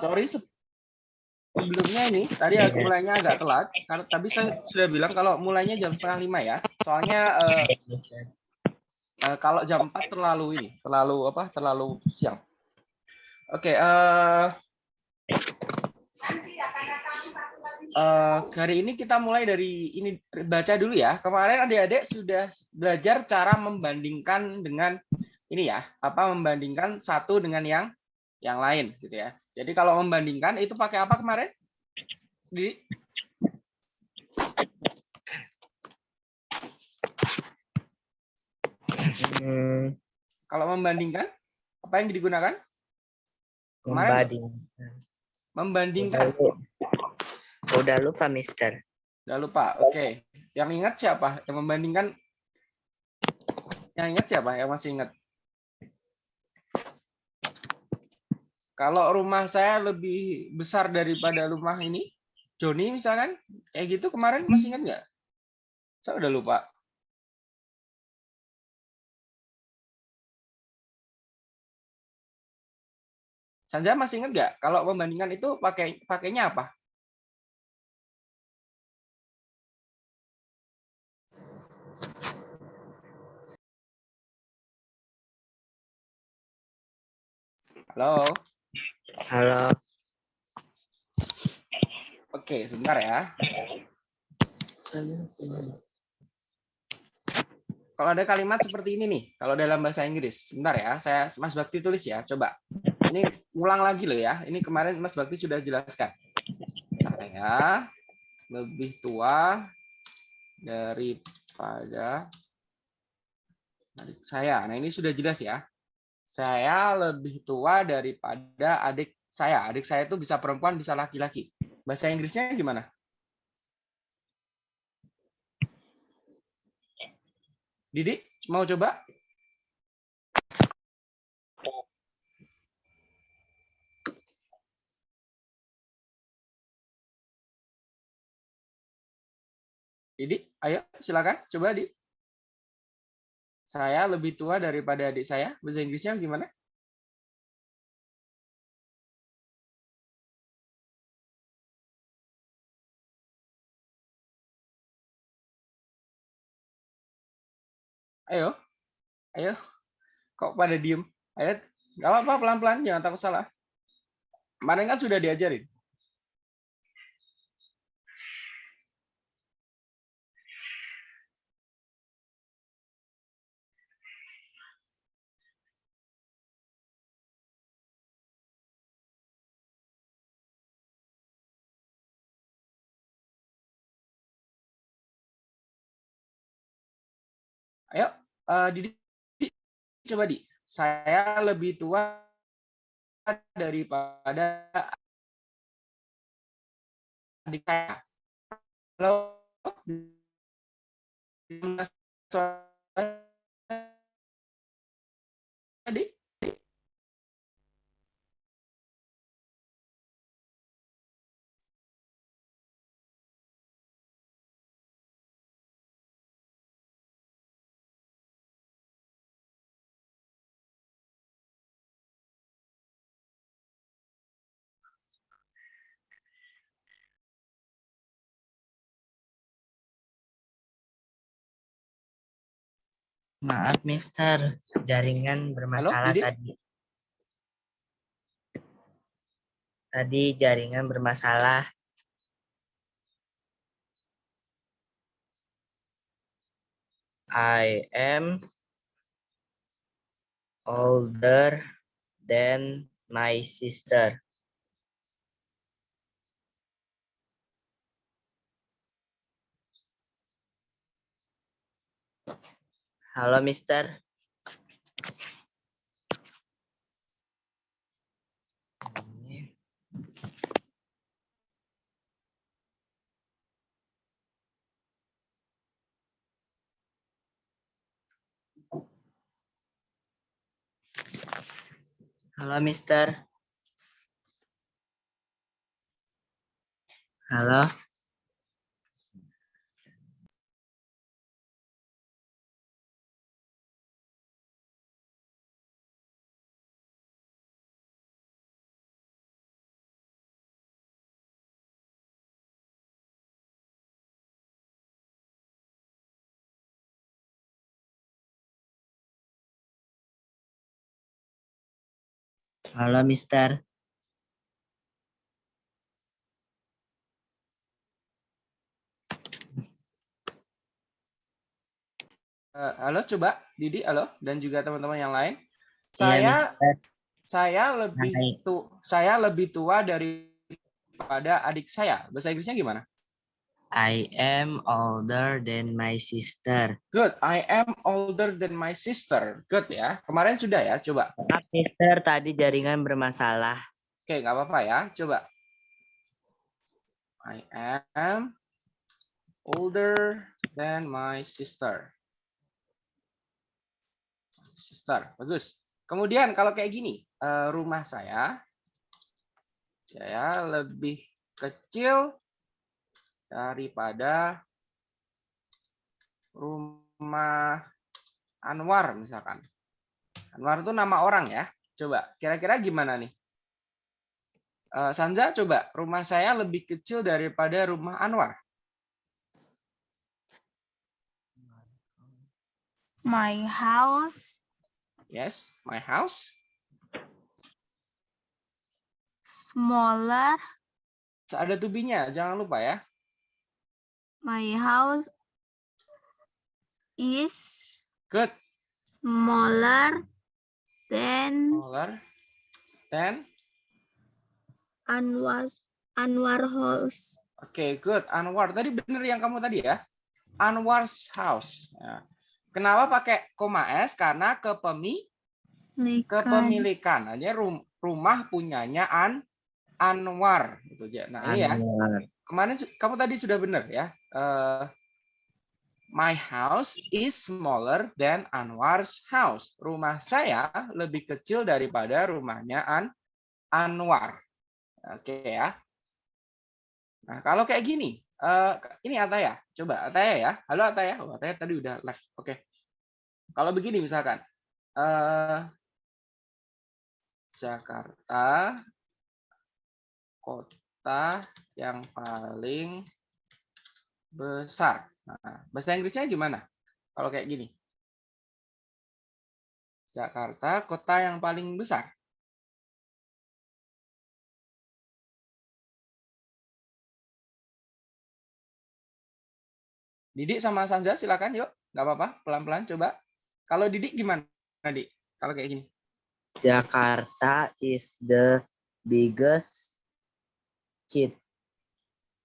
sorry sebelumnya ini tadi aku mulainya agak telat karena tapi saya sudah bilang kalau mulainya jam setengah lima ya. Soalnya uh, uh, kalau jam 4 terlalu ini terlalu apa terlalu siang. Oke okay, uh, uh, hari ini kita mulai dari ini baca dulu ya. Kemarin adik-adik sudah belajar cara membandingkan dengan ini ya apa membandingkan satu dengan yang yang lain gitu ya. Jadi kalau membandingkan itu pakai apa kemarin? Di hmm. Kalau membandingkan apa yang digunakan? Kemarin membandingkan. Membandingkan. Udah, Udah lupa, Mister. Udah lupa. Oke. Okay. Yang ingat siapa? Yang membandingkan yang ingat siapa? Yang masih ingat? Kalau rumah saya lebih besar daripada rumah ini, Joni misalkan, kayak gitu kemarin masih ingat nggak? Saya udah lupa. Sanja masih ingat nggak? Kalau membandingkan itu pakai pakainya apa? Halo. Halo. Oke, sebentar ya. Kalau ada kalimat seperti ini nih, kalau dalam bahasa Inggris, sebentar ya, saya Mas Bakti tulis ya, coba. Ini ulang lagi loh ya. Ini kemarin Mas Bakti sudah jelaskan. Saya lebih tua daripada saya. Nah, ini sudah jelas ya saya lebih tua daripada adik saya. Adik saya itu bisa perempuan, bisa laki-laki. Bahasa Inggrisnya gimana? Didi, mau coba? Didi, ayo silakan coba di saya lebih tua daripada adik saya. Bahasa Inggrisnya gimana? Ayo, ayo. Kok pada diem? Ayo, nggak apa-apa pelan-pelan, jangan takut salah. Kemarin kan sudah diajarin. Ayo, uh, Didi, coba di. Saya lebih tua daripada adik saya. Halo. Adik. Maaf, Mister. Jaringan bermasalah Halo, tadi. Tadi jaringan bermasalah. I am older than my sister. Halo, Mister. Halo, Mister. Halo. Halo, Mister. Eh, halo, coba Didi, halo, dan juga teman-teman yang lain. Iya, Saya Mister. saya lebih Hai. tu, saya lebih tua daripada adik saya. Bahasa Inggrisnya gimana? I am older than my sister. Good. I am older than my sister. Good ya. Kemarin sudah ya. Coba. Maaf, Mister. Tadi jaringan bermasalah. Oke, nggak apa-apa ya. Coba. I am older than my sister. Sister, bagus. Kemudian kalau kayak gini, eh, rumah saya, saya lebih kecil daripada rumah Anwar misalkan. Anwar itu nama orang ya. Coba, kira-kira gimana nih? Eh, Sanza, coba. Rumah saya lebih kecil daripada rumah Anwar. My house Yes, my house. smaller. Ada tubinya, jangan lupa ya. My house is Good. smaller than Smaller. Then, Anwar Anwar house. oke, good. Anwar. Tadi bener yang kamu tadi ya. Anwar's house. Ya. Kenapa pakai koma S? Karena kepemi Nikan. kepemilikan. Hanya rum- rumah punyanya An Anwar. Gitu aja. Nah, ini ya. Kemarin kamu tadi sudah benar ya. Eh, my house is smaller than Anwar's house. Rumah saya lebih kecil daripada rumahnya An Anwar. Oke ya. Nah, kalau kayak gini, eh, ini Ataya. Coba Ataya ya. Halo Ataya. Oh, Ataya tadi udah live. Oke. Kalau begini misalkan, eh, Jakarta kota yang paling besar. Nah, bahasa Inggrisnya gimana? Kalau kayak gini. Jakarta kota yang paling besar. Didik sama Sanza silakan yuk. Nggak apa-apa, pelan-pelan coba. Kalau Didik gimana, Dik? Kalau kayak gini. Jakarta is the biggest city.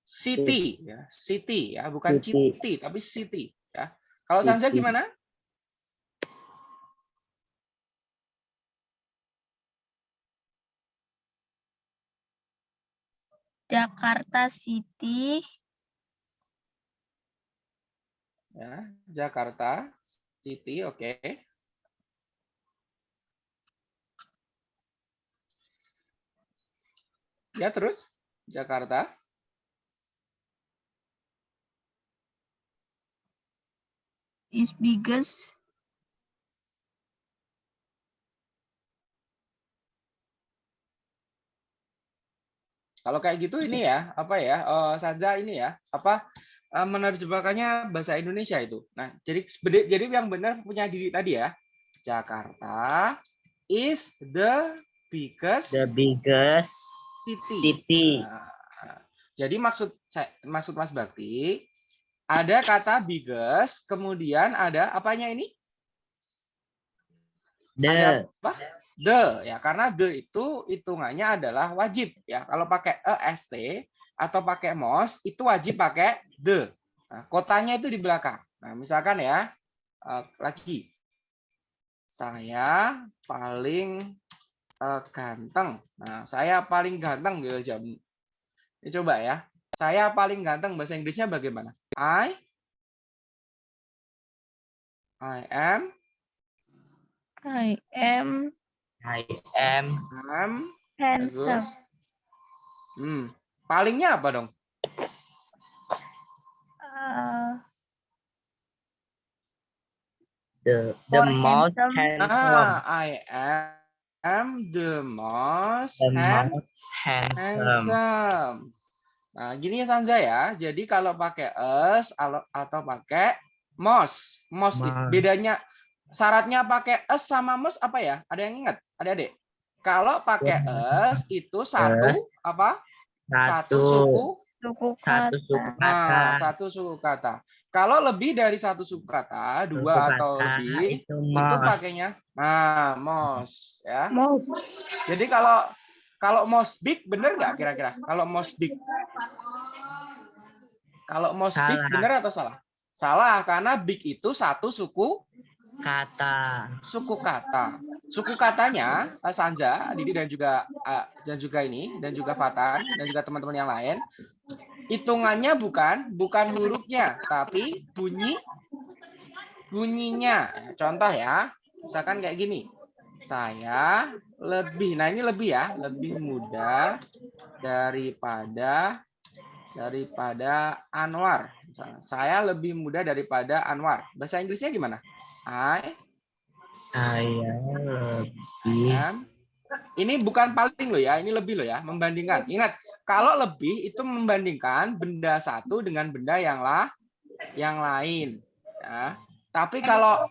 City ya, city ya, bukan City. city tapi city ya. Kalau Sanza City. gimana? Jakarta City Ya, Jakarta City, oke. Ya, terus Jakarta. is biggest Kalau kayak gitu ini ya, apa ya? eh, Sanza ini ya, apa eh, menerjemahkannya bahasa Indonesia itu. Nah, jadi jadi yang benar punya diri tadi ya. Jakarta is the biggest The biggest city. city. Nah, jadi maksud maksud Mas Bakti ada kata biggest, kemudian ada apanya ini? The Apa? The ya, karena the itu hitungannya adalah wajib ya. Kalau pakai est atau pakai mos itu wajib pakai the. Nah, kotanya itu di belakang. Nah, misalkan ya eh, lagi saya paling eh, ganteng. Nah, saya paling ganteng gitu jam. Ini coba ya. Saya paling ganteng bahasa Inggrisnya bagaimana? I I am I am I am am handsome. bagus. Hmm, palingnya apa dong? Uh, the the most handsome. handsome. Ah, I am the most The hand- most handsome. handsome. Nah, gini ya Sanza ya. Jadi kalau pakai us atau pakai mos, mos it- Mos. bedanya syaratnya pakai us sama mos apa ya? Ada yang ingat? Adik-adik? Kalau pakai es itu satu apa? Satu Satu. suku Suku Satu kata. suku Nah, kata. satu suku kata. Kalau lebih dari satu suku kata, Suku dua atau kata lebih, itu itu mos. pakainya nah mos ya. Mau. Jadi kalau kalau mos big bener nggak kira-kira? Kalau mos big, kalau mos big Salah. bener atau salah? Salah karena big itu satu suku Kata. suku kata. Suku katanya Sanja, Didi dan juga eh, dan juga ini dan juga Fatan dan juga teman-teman yang lain hitungannya bukan bukan hurufnya tapi bunyi bunyinya. Contoh ya, misalkan kayak gini. Saya lebih, nah ini lebih ya, lebih muda daripada daripada Anwar. Misalnya, Saya lebih muda daripada Anwar. Bahasa Inggrisnya gimana? I Saya lebih. Ini bukan paling loh ya, ini lebih loh ya, membandingkan. Ingat, kalau lebih itu membandingkan benda satu dengan benda yang lah yang lain. Ya. Tapi kalau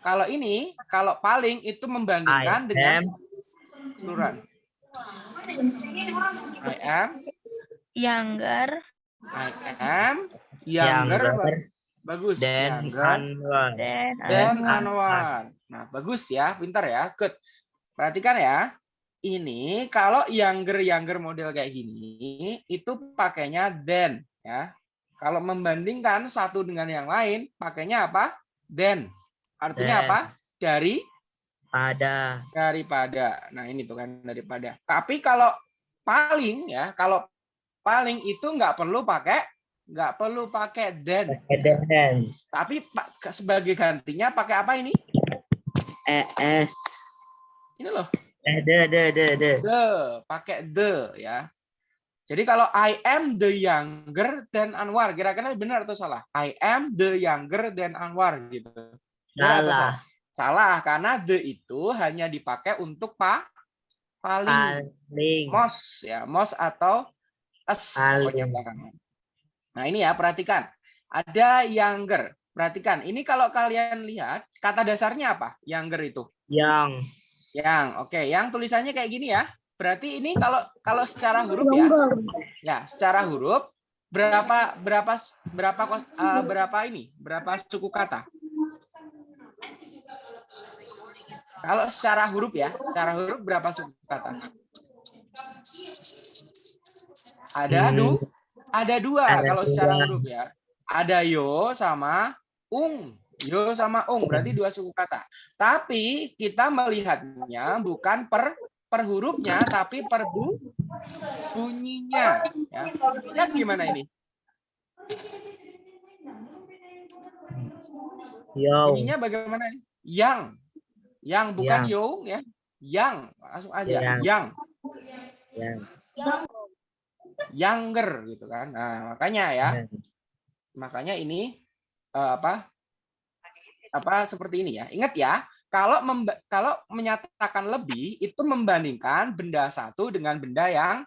kalau ini, kalau paling itu I membandingkan dengan am. keseluruhan. I am, Younger. I am younger, Younger bagus. Younger Anwar. Dan. Anwar. Nah, bagus ya, pintar ya, good. Perhatikan ya. Ini kalau younger younger model kayak gini itu pakainya then ya. Kalau membandingkan satu dengan yang lain pakainya apa? Then. Artinya Then. apa? Dari Pada. daripada. Nah, ini tuh kan daripada. Tapi kalau paling ya, kalau paling itu nggak perlu pakai nggak perlu pakai then. Pakai then. Tapi sebagai gantinya pakai apa ini? Es. Ini loh. Eh, de, de, de, de. the pakai the ya jadi kalau I am the younger than Anwar kira-kira benar atau salah I am the younger than Anwar gitu Salah. salah karena the itu hanya dipakai untuk pa paling Paling. mos ya mos atau es belakangan. nah ini ya perhatikan ada younger perhatikan ini kalau kalian lihat kata dasarnya apa younger itu Yang. Yang, oke, yang tulisannya kayak gini ya. Berarti ini kalau kalau secara huruf ya, ya secara huruf berapa berapa berapa eh, berapa ini berapa suku kata? Kalau secara huruf ya, secara huruf berapa suku kata? Ada Hmm, du, ada dua Ada kalau secara huruf ya. Ada yo sama ung. Yo sama ung berarti dua suku kata. Tapi kita melihatnya bukan per per hurufnya tapi per bu, bunyinya. Ya. Lihat gimana ini? Yo. Bunyinya bagaimana ini? Yang. Yang bukan Yang. yo ya. Yang langsung aja. Yang. Yang. Yang. Younger gitu kan. Nah, makanya ya. Yang. Makanya ini eh, apa? Apa seperti ini ya. Ingat ya, kalau kalau menyatakan lebih itu membandingkan benda satu dengan benda yang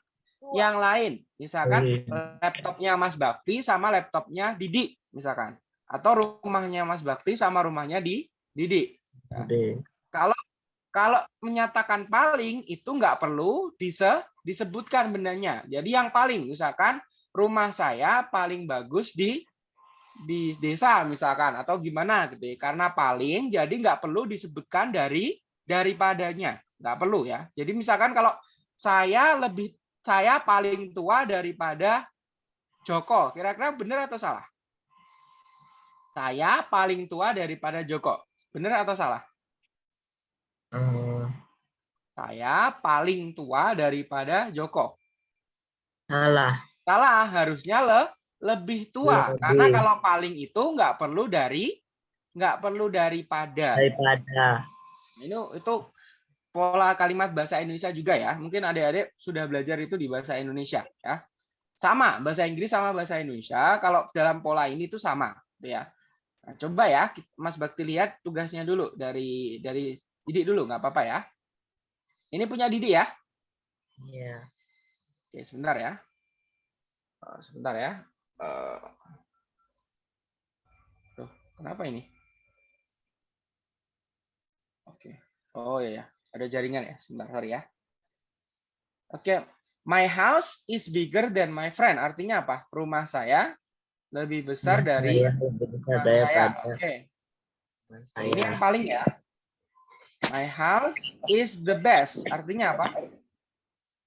yang lain. Misalkan laptopnya Mas Bakti sama laptopnya Didi misalkan. Atau rumahnya Mas Bakti sama rumahnya di Didi. Oke. Kalau kalau menyatakan paling itu nggak perlu dise, disebutkan bendanya. Jadi yang paling misalkan rumah saya paling bagus di di desa misalkan atau gimana gitu ya. Karena paling jadi nggak perlu disebutkan dari daripadanya. Nggak perlu ya. Jadi misalkan kalau saya lebih saya paling tua daripada Joko. Kira-kira benar atau salah? Saya paling tua daripada Joko. Benar atau salah? Eh, Saya paling tua daripada Joko. salah. Salah, harusnya le, lebih tua. Lebih. Karena kalau paling itu nggak perlu dari nggak perlu daripada. Daripada. Ini itu pola kalimat bahasa Indonesia juga ya. Mungkin adik-adik sudah belajar itu di bahasa Indonesia ya. Sama bahasa Inggris sama bahasa Indonesia. Kalau dalam pola ini tuh sama, gitu ya. Nah, coba ya, Mas Bakti lihat tugasnya dulu dari dari Didi dulu, nggak apa-apa ya. Ini punya Didi ya. Iya. Oke, sebentar ya. Eh, sebentar ya. Eh, Tuh, kenapa ini? Oke. Oh iya ya. Ada jaringan ya, sebentar sorry ya. Oke, my house is bigger than my friend. Artinya apa? Rumah saya lebih besar dari Saya lebih besar rumah saya. Oke, saya. ini yang paling ya. My house is the best. Artinya apa?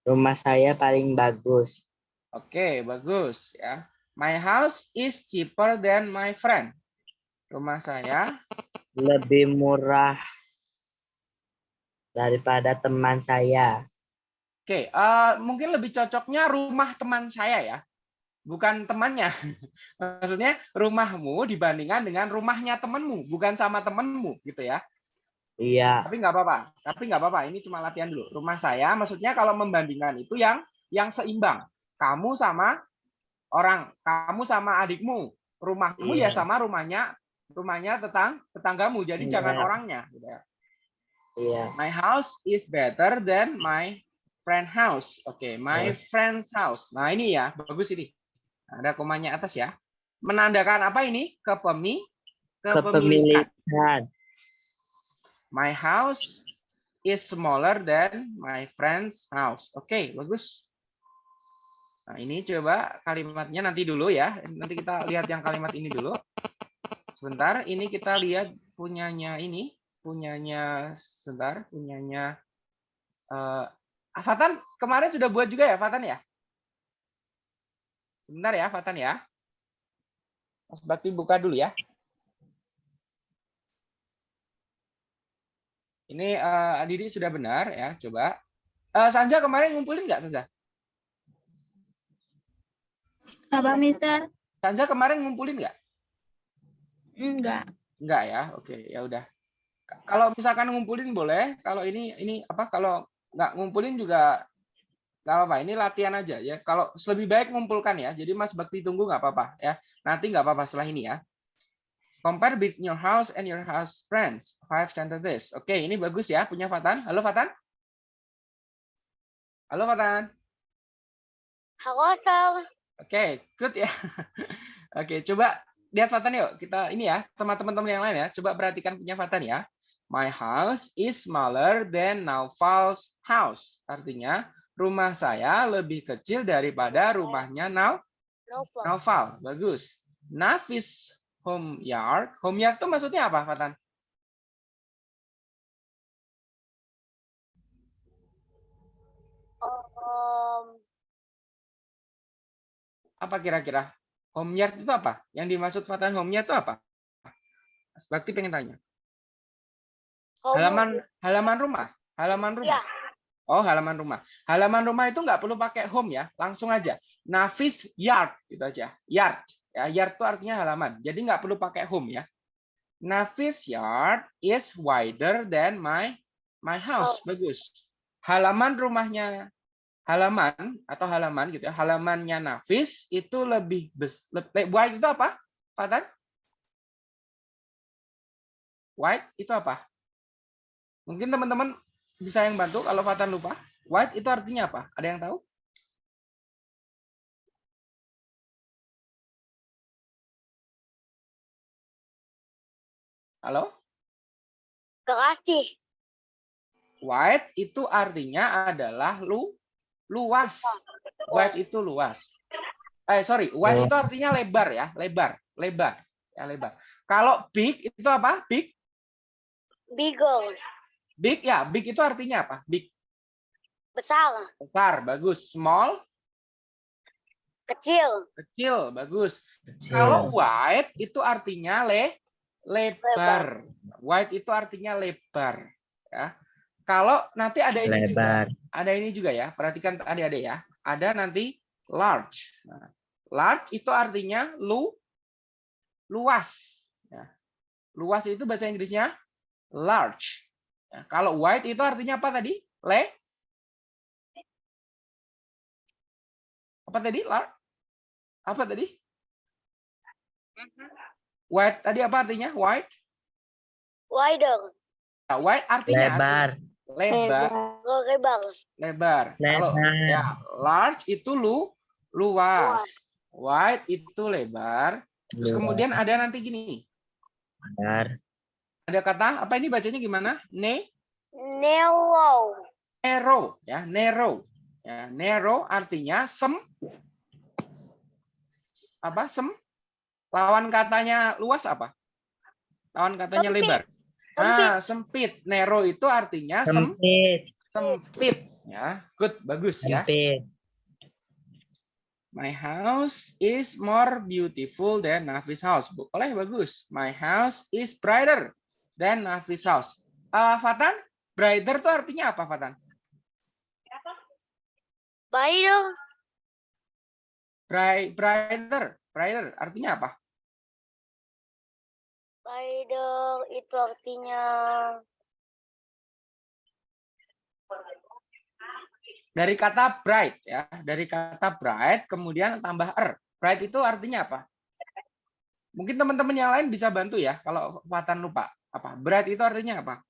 Rumah saya paling bagus. Oke, bagus ya. My house is cheaper than my friend. Rumah saya Lebih murah daripada teman saya. Oke, eh, mungkin lebih cocoknya rumah teman saya ya, bukan temannya. Maksudnya rumahmu dibandingkan dengan rumahnya temanmu, bukan sama temanmu gitu ya. Iya, Tapi nggak apa-apa, tapi nggak apa-apa. Ini cuma latihan dulu. Rumah saya, maksudnya kalau membandingkan itu yang yang seimbang. Kamu sama orang, kamu sama adikmu, rumahmu ya Iya. sama rumahnya rumahnya tetang tetanggamu. Jadi Iya. jangan orangnya. Gitu ya. iya. My house is better than my friend house. Oke, my Yes. friend's house. Nah, ini ya, bagus ini. Ada komanya atas ya. Menandakan apa ini? Kepemi kepemilikan. Kepemilikan. My house is smaller than my friend's house. Oke, bagus. Nah, ini coba kalimatnya nanti dulu ya. Nanti kita lihat yang kalimat ini dulu. Sebentar, ini kita lihat punyanya ini, punyanya sebentar, punyanya eh ah, Fatan kemarin sudah buat juga ya, Fatan ya? Sebentar ya, Fatan ya. Mas Bakti buka dulu ya. Ini eh Didi sudah benar ya, coba. Eh Sanja kemarin ngumpulin nggak Sanja? Apa, Mister? Sanja kemarin ngumpulin nggak? Enggak. Enggak ya, oke ya udah. Kalau misalkan ngumpulin boleh, kalau ini ini apa? Kalau nggak ngumpulin juga nggak apa-apa. Ini latihan aja ya. Kalau lebih baik ngumpulkan ya. Jadi Mas Bakti tunggu nggak apa-apa ya. Nanti nggak apa-apa setelah ini ya. Compare with your house and your house friends. Five sentences. Oke, ini bagus ya punya Fatan. Halo Fatan. Halo Fatan. Halo, Sal. Oke, good ya. Oke, coba lihat Fatan yuk. Kita ini ya, sama teman-teman yang lain ya. Coba perhatikan punya Fatan ya. My house is smaller than Naufal's house. Artinya, rumah saya lebih kecil daripada rumahnya Nau. Naufal. Bagus. Nafis home yard. Home yard itu maksudnya apa, Fatan? Apa kira-kira? Home yard itu apa? Yang dimaksud Fatan home yard itu apa? Mas Bakti pengen tanya. home- Halaman halaman rumah. Halaman rumah. Ya, Oh, halaman rumah. Halaman rumah itu nggak perlu pakai home ya, langsung aja. Nafis yard gitu aja. Yard. Ya, yard itu artinya halaman. Jadi nggak perlu pakai home ya. Nafis yard is wider than my my house. Bagus. Halaman rumahnya halaman atau halaman gitu ya. Halamannya Nafis itu lebih bes, lebih wide itu apa? Fatan? Wide itu apa? Mungkin teman-teman bisa yang bantu kalau Fatan lupa. White itu artinya apa? Ada yang tahu? Halo? Kekasih. White itu artinya adalah lu luas. White itu luas. Eh sorry, wide itu artinya lebar ya, lebar, lebar, ya lebar. Kalau big itu apa? Big, Beagle. big ya, big itu artinya apa? Big, Besar. besar, bagus. Small, Kecil. kecil, bagus. Kecil. Kalau wide itu artinya le lebar. Wide itu artinya lebar, ya. Kalau nanti ada ini juga, ada ini juga ya. Perhatikan adik-adik ya. Ada nanti large. Nah, large itu artinya lu luas. Ya. Luas itu bahasa Inggrisnya large. Ya, kalau wide itu artinya apa tadi? Le? Apa tadi? Lar? Apa tadi? Wide tadi apa artinya? Wide? Wider. Nah, wide artinya Lebar. Lebar, Oh, lebar. lebar. Kalau ya large itu lu luas. Wide itu lebar. Terus kemudian ada nanti gini. Lebar. Ada kata apa ini bacanya gimana? Ne Narrow. narrow ya narrow ya narrow artinya sem apa sem lawan katanya luas apa lawan katanya Sempit. lebar. Ah sempit. Narrow itu artinya sem Sempit. sempit. Ya good. Bagus ya. Sempit. my house is more beautiful than Nafis house. Boleh? Bagus. My house is brighter than Nafis house. Ah, Fatan? Brighter itu artinya apa Fatan? Spider. Bright, brighter, brighter artinya apa? Spider itu artinya Dari kata bright ya, dari kata bright kemudian tambah er. Bright itu artinya apa? Mungkin teman-teman yang lain bisa bantu ya kalau Fatan lupa. Apa? Bright itu artinya apa?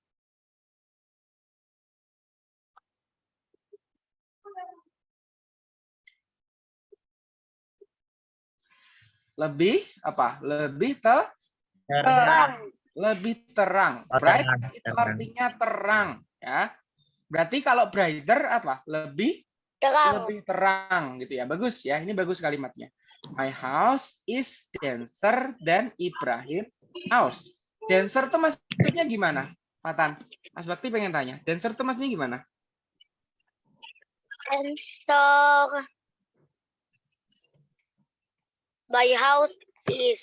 Lebih apa? Lebih te Terang. Lebih terang. Oh, Bright terang, itu artinya terang ya. Berarti kalau brighter apa? Lebih terang. lebih terang gitu ya. Bagus ya. Ini bagus kalimatnya. My house is denser than Ibrahim house. Denser tuh maksudnya gimana? Fatan. Mas Bakti pengen tanya. Denser tuh maksudnya gimana? Answer. My house is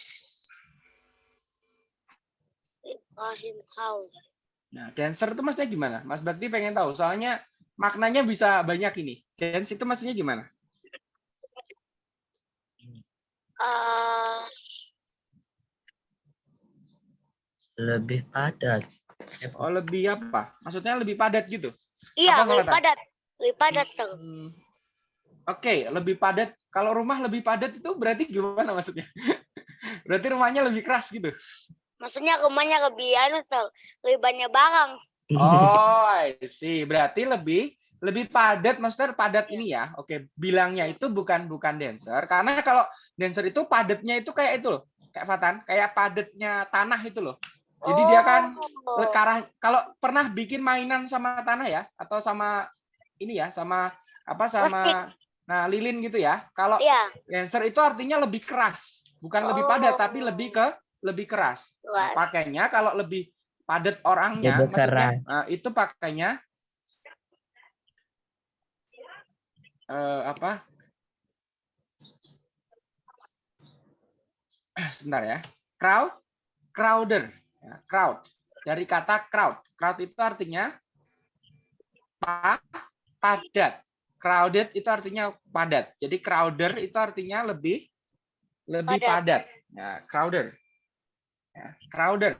Ibrahim house. Nah, denser itu maksudnya gimana? Mas Bakti pengen tahu. Soalnya maknanya bisa banyak ini. Dense itu maksudnya gimana? Uh, Lebih padat. Oh, lebih apa? Maksudnya lebih padat gitu. iya, Apa lebih padat. Lebih padat. Hmm, Oke, lebih padat. Kalau rumah lebih padat itu berarti gimana maksudnya? berarti rumahnya lebih keras gitu. Maksudnya rumahnya lebih anu, Sir. Lebih banyak barang. Oh, I see. Berarti lebih lebih padat, maksudnya padat ini ya. Oke, bilangnya itu bukan bukan dancer karena kalau dancer itu padatnya itu kayak itu loh. Kayak Fatan, kayak padatnya tanah itu loh. Jadi dia kan Oh. Karena kalau pernah bikin mainan sama tanah ya atau sama ini ya, sama apa sama nah lilin gitu ya. Kalau Iya, dancer itu artinya lebih keras, bukan lebih padat tapi Oh. lebih ke lebih keras. Nah, pakainya kalau lebih padat orangnya Lebih maksudnya keras. nah, itu pakainya eh, apa? Ah, sebentar ya. Crowd crowder. Ya, crowd. Dari kata crowd. Crowd itu artinya pa, padat. Crowded itu artinya padat. Jadi crowder itu artinya lebih lebih padat, Padat. ya crowder ya, crowder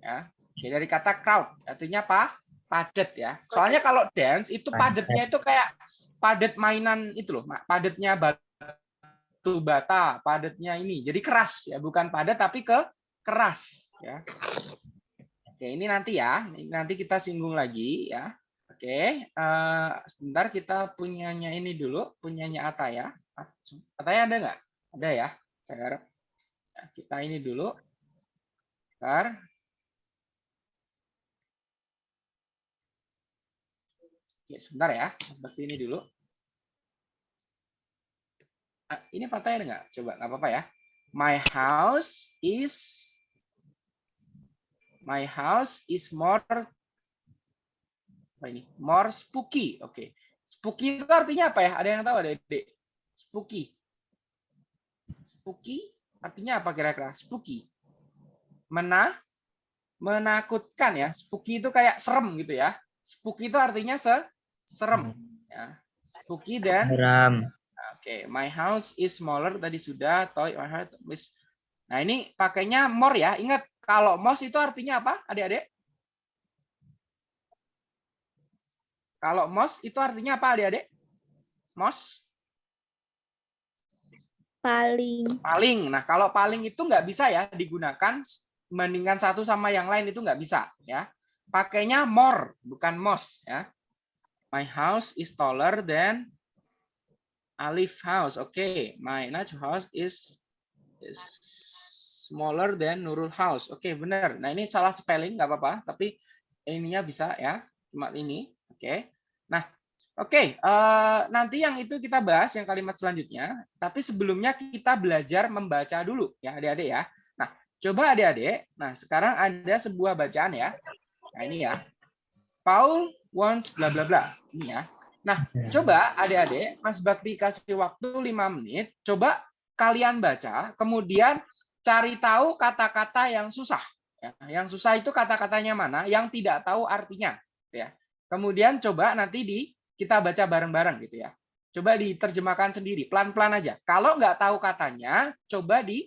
ya. Oke, dari kata crowd artinya apa? Padat ya. Soalnya kalau dance itu Padat. padatnya itu kayak padat mainan itu loh padatnya batu bata padatnya ini. Jadi keras ya. Bukan padat tapi ke keras ya. Oke ini nanti ya. Nanti kita singgung lagi ya. Oke eh, sebentar kita punyanya ini dulu. Punyanya Ata ya Ataya ada nggak? Ada ya. Saya harap. Ya, kita ini dulu Bentar. Oke, sebentar ya. Seperti ini dulu. Ah, ini patah ada nggak? Coba, nggak apa-apa ya. My house is My house is more apa ini? More spooky. Oke. Spooky itu artinya apa ya? Ada yang tahu ada Dek? Spooky. Spooky artinya apa kira-kira? Spooky. Mena menakutkan ya. Spooky itu kayak serem gitu ya. Spooky itu artinya se serem ya. Spooky dan Seram. Oke, my house is smaller tadi sudah. Toy my house is Nah, ini pakainya more ya. Ingat kalau most itu artinya apa? Adik-adik? Kalau most itu artinya apa, adik-adik? Most Paling. paling. Nah, kalau paling itu nggak bisa ya digunakan membandingkan satu sama yang lain itu nggak bisa ya. Pakainya more bukan most ya. My house is taller than Alif house. Oke, my Najwa house is is smaller than Nurul house. Oke, benar. Nah, ini salah spelling nggak apa-apa, tapi ininya bisa ya. cuma ini. Oke. Nah, oke. eh, nanti yang itu kita bahas yang kalimat selanjutnya. Tapi sebelumnya kita belajar membaca dulu ya adik-adik ya. Coba adik-adik. Nah, sekarang ada sebuah bacaan ya. Nah, ini ya. Paul wants bla bla bla. Ini ya. Nah, coba adik-adik, Mas Bakti kasih waktu 5 menit. Coba kalian baca, kemudian cari tahu kata-kata yang susah. Ya, yang susah itu kata-katanya mana? Yang tidak tahu artinya. Ya. Kemudian coba nanti di kita baca bareng-bareng gitu ya. Coba diterjemahkan sendiri, pelan-pelan aja. Kalau nggak tahu katanya, coba di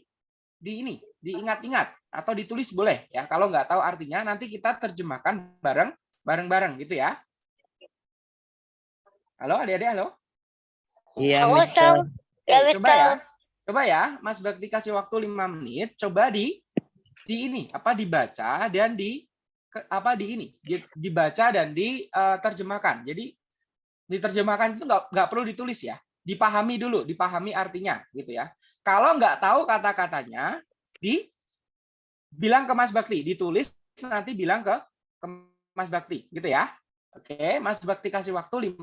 di ini, diingat-ingat atau ditulis boleh ya. Kalau nggak tahu artinya, nanti kita terjemahkan bareng bareng-bareng gitu ya. Halo adik-adik, halo. Iya, Mister. Ya, Oke, coba ya. Coba ya, Mas Bakti kasih waktu 5 menit, coba di di ini apa dibaca dan di ke- apa di ini di- dibaca dan diterjemahkan. Jadi diterjemahkan itu nggak nggak perlu ditulis ya, dipahami dulu, dipahami artinya gitu ya. Kalau nggak tahu kata-katanya, di bilang ke Mas Bakti, ditulis nanti bilang ke, ke Mas Bakti gitu ya. Oke, Mas Bakti kasih waktu 5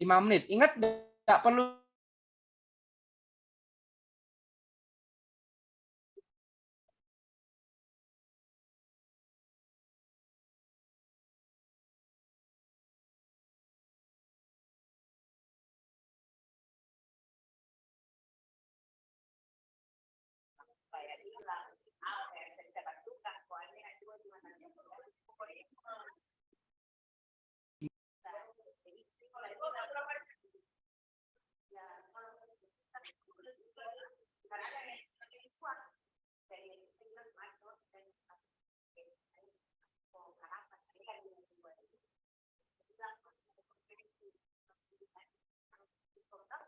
5 menit. Ingat nggak perlu importante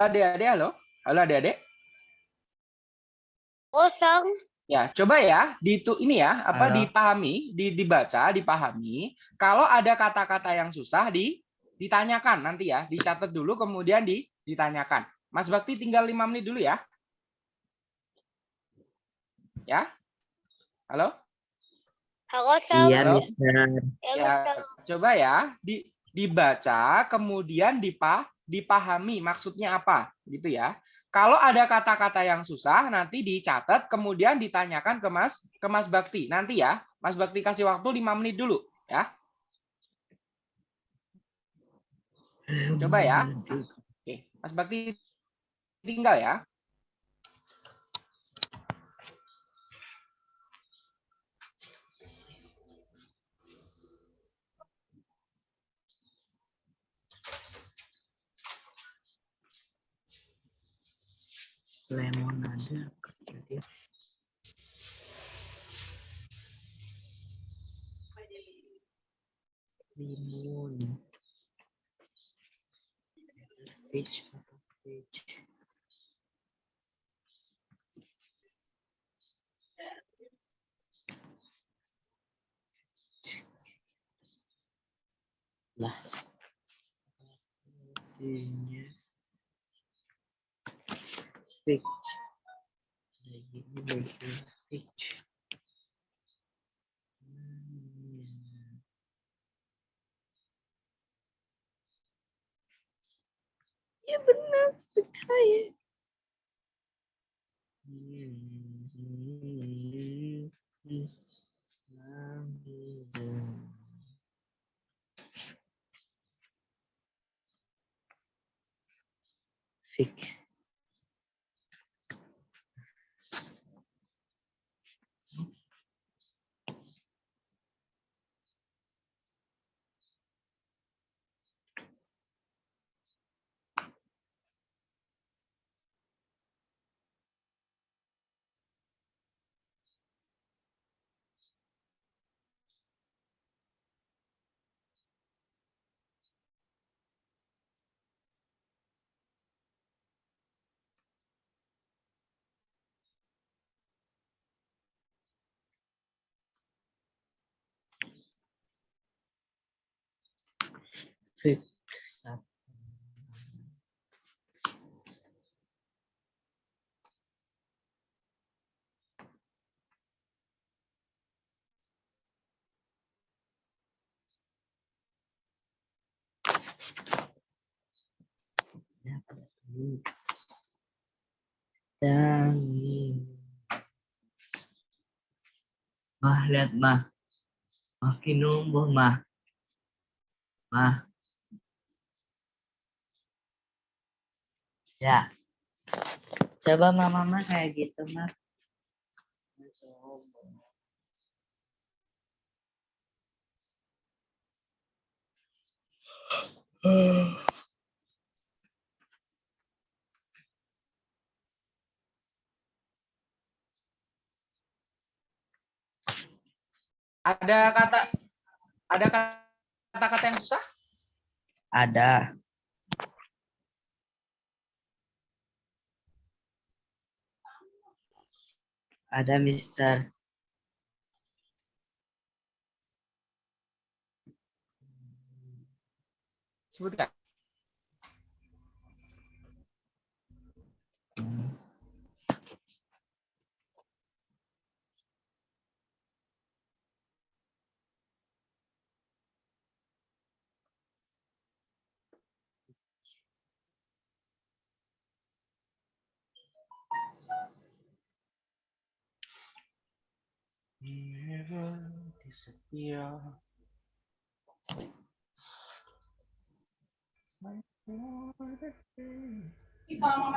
adik-adik halo. Halo adik-adik. Kosong. Ya, coba ya, di itu ini ya, apa Halo. dipahami, di, dibaca, dipahami. Kalau ada kata-kata yang susah di ditanyakan nanti ya, dicatat dulu kemudian di ditanyakan. Mas Bakti tinggal lima menit dulu ya. Ya. Halo? Halo, Sam. Iya. Mister. Ya, Ya, Mister. coba ya, di dibaca kemudian dipa dipahami maksudnya apa, gitu ya. Kalau ada kata-kata yang susah nanti dicatat kemudian ditanyakan ke Mas ke Mas Bakti. Nanti ya, Mas Bakti kasih waktu lima menit dulu ya. Coba ya. Oke, Mas Bakti tinggal ya. Lemon ada. Jadi limun. Peach apa peach? Lah. Artinya peach. Kayak gini bagian peach. Hmm. Ya benar sekali. Fix. Tangi. Mah, lihat mah. Makin numbuh mah. Mah. Ya. Coba mama mah kayak gitu mah. Ada kata ada kata-kata yang susah? Ada. Ada Mister. Sebutkan. Never disappear.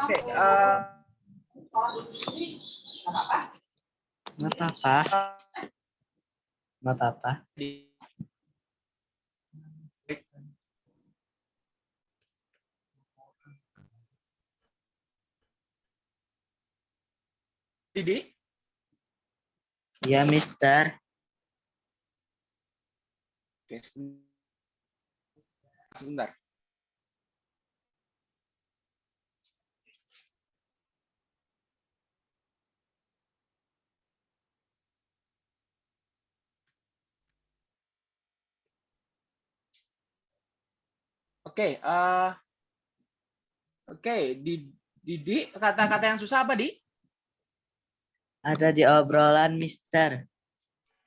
Oke, eh, Nggak apa-apa. Nggak apa-apa. di- Didi, Ya Mister. Oke, sebentar. Oke, eh oke, di Didi kata-kata yang susah apa di? Ada di obrolan Mister.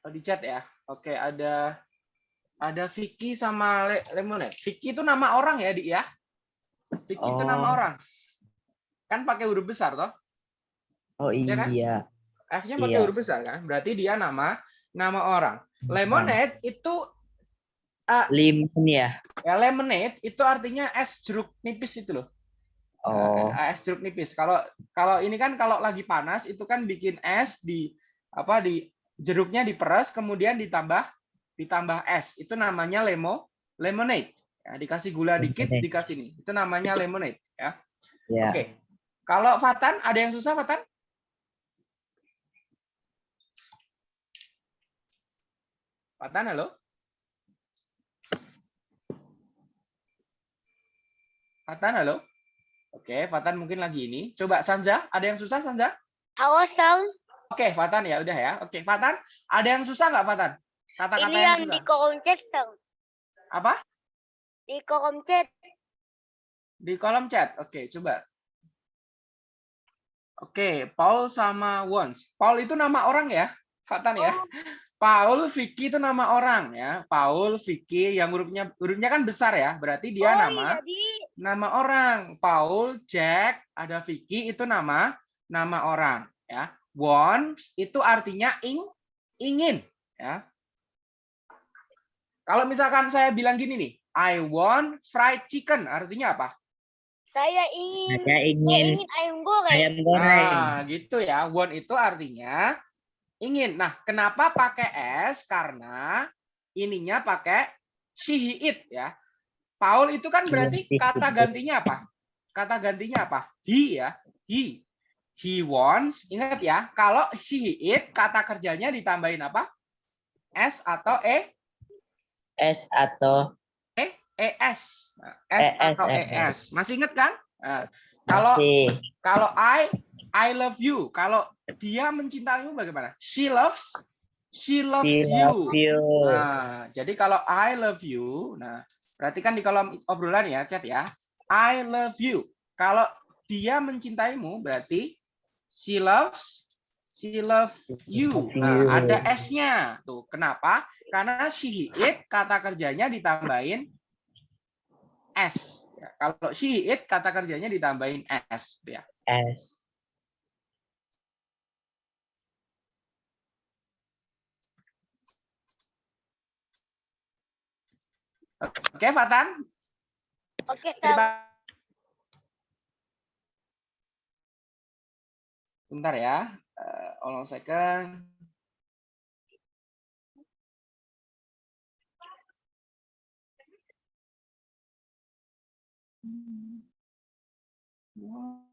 Oh, di chat ya. Oke, ada ada Vicky sama Le Lemonade. Vicky itu nama orang ya, Di ya? Vicky itu nama Oh. orang. Kan pakai huruf besar toh? Oh Iya kan? iya. F-nya pakai Iya. huruf besar kan? Berarti dia nama nama orang. Lemonade itu Limun ya. ya lemonade itu artinya es jeruk nipis itu loh. Oh. Eh, es jeruk nipis. Kalau kalau ini kan kalau lagi panas itu kan bikin es di apa di jeruknya diperes kemudian ditambah ditambah es. Itu namanya lemo lemonade. Ya, dikasih gula dikit dikasih ini. Itu namanya lemonade ya. Ya. Oke. Kalau Fatan ada yang susah Fatan? Fatan halo? Fatan halo? Oke, Fatan mungkin lagi ini. Coba Sanja, ada yang susah Sanja? Halo, Sang. Oke, Fatan ya udah ya. Oke, Fatan, ada yang susah nggak Fatan? Kata-kata yang yang susah. di kolom chat, Sang. Apa? Di kolom chat. Di kolom chat. Oke, coba. Oke, Paul sama Wons. Paul itu nama orang ya, Fatan ya. Paul, Vicky itu nama orang ya. Paul, Vicky yang hurufnya hurufnya kan besar ya. Berarti dia oh, nama iya, Di. Nama orang. Paul, Jack, ada Vicky itu nama nama orang ya. Wants itu artinya ing ingin ya. Kalau misalkan saya bilang gini nih, I want fried chicken, artinya apa? Saya ingin, Saya saya ingin ingin ayam goreng. ayam goreng. Nah, gitu ya. Want itu artinya ingin. Nah, kenapa pakai S? Karena ininya pakai she, he, it ya. Paul itu kan berarti Iya, kata itu. gantinya apa? Kata gantinya apa? He ya. He. He wants. Ingat ya, kalau she, he, it kata kerjanya ditambahin apa? S atau E? S atau ES. Nah, S ES, atau ES. ES. Masih ingat kan? Nah, kalau kalau I I love you. Kalau dia mencintaimu bagaimana? She loves she loves she you. love you. Nah, jadi kalau I love you, nah perhatikan di kolom obrolan ya, chat ya. I love you. Kalau dia mencintaimu berarti she loves she loves you. Nah, ada S-nya. Tuh, kenapa? Karena she it kata kerjanya ditambahin S. Ya, kalau she it kata kerjanya ditambahin S ya. S. Oke, Fatan. Oke. Terima Bentar ya. Uh, hold on second. Oke.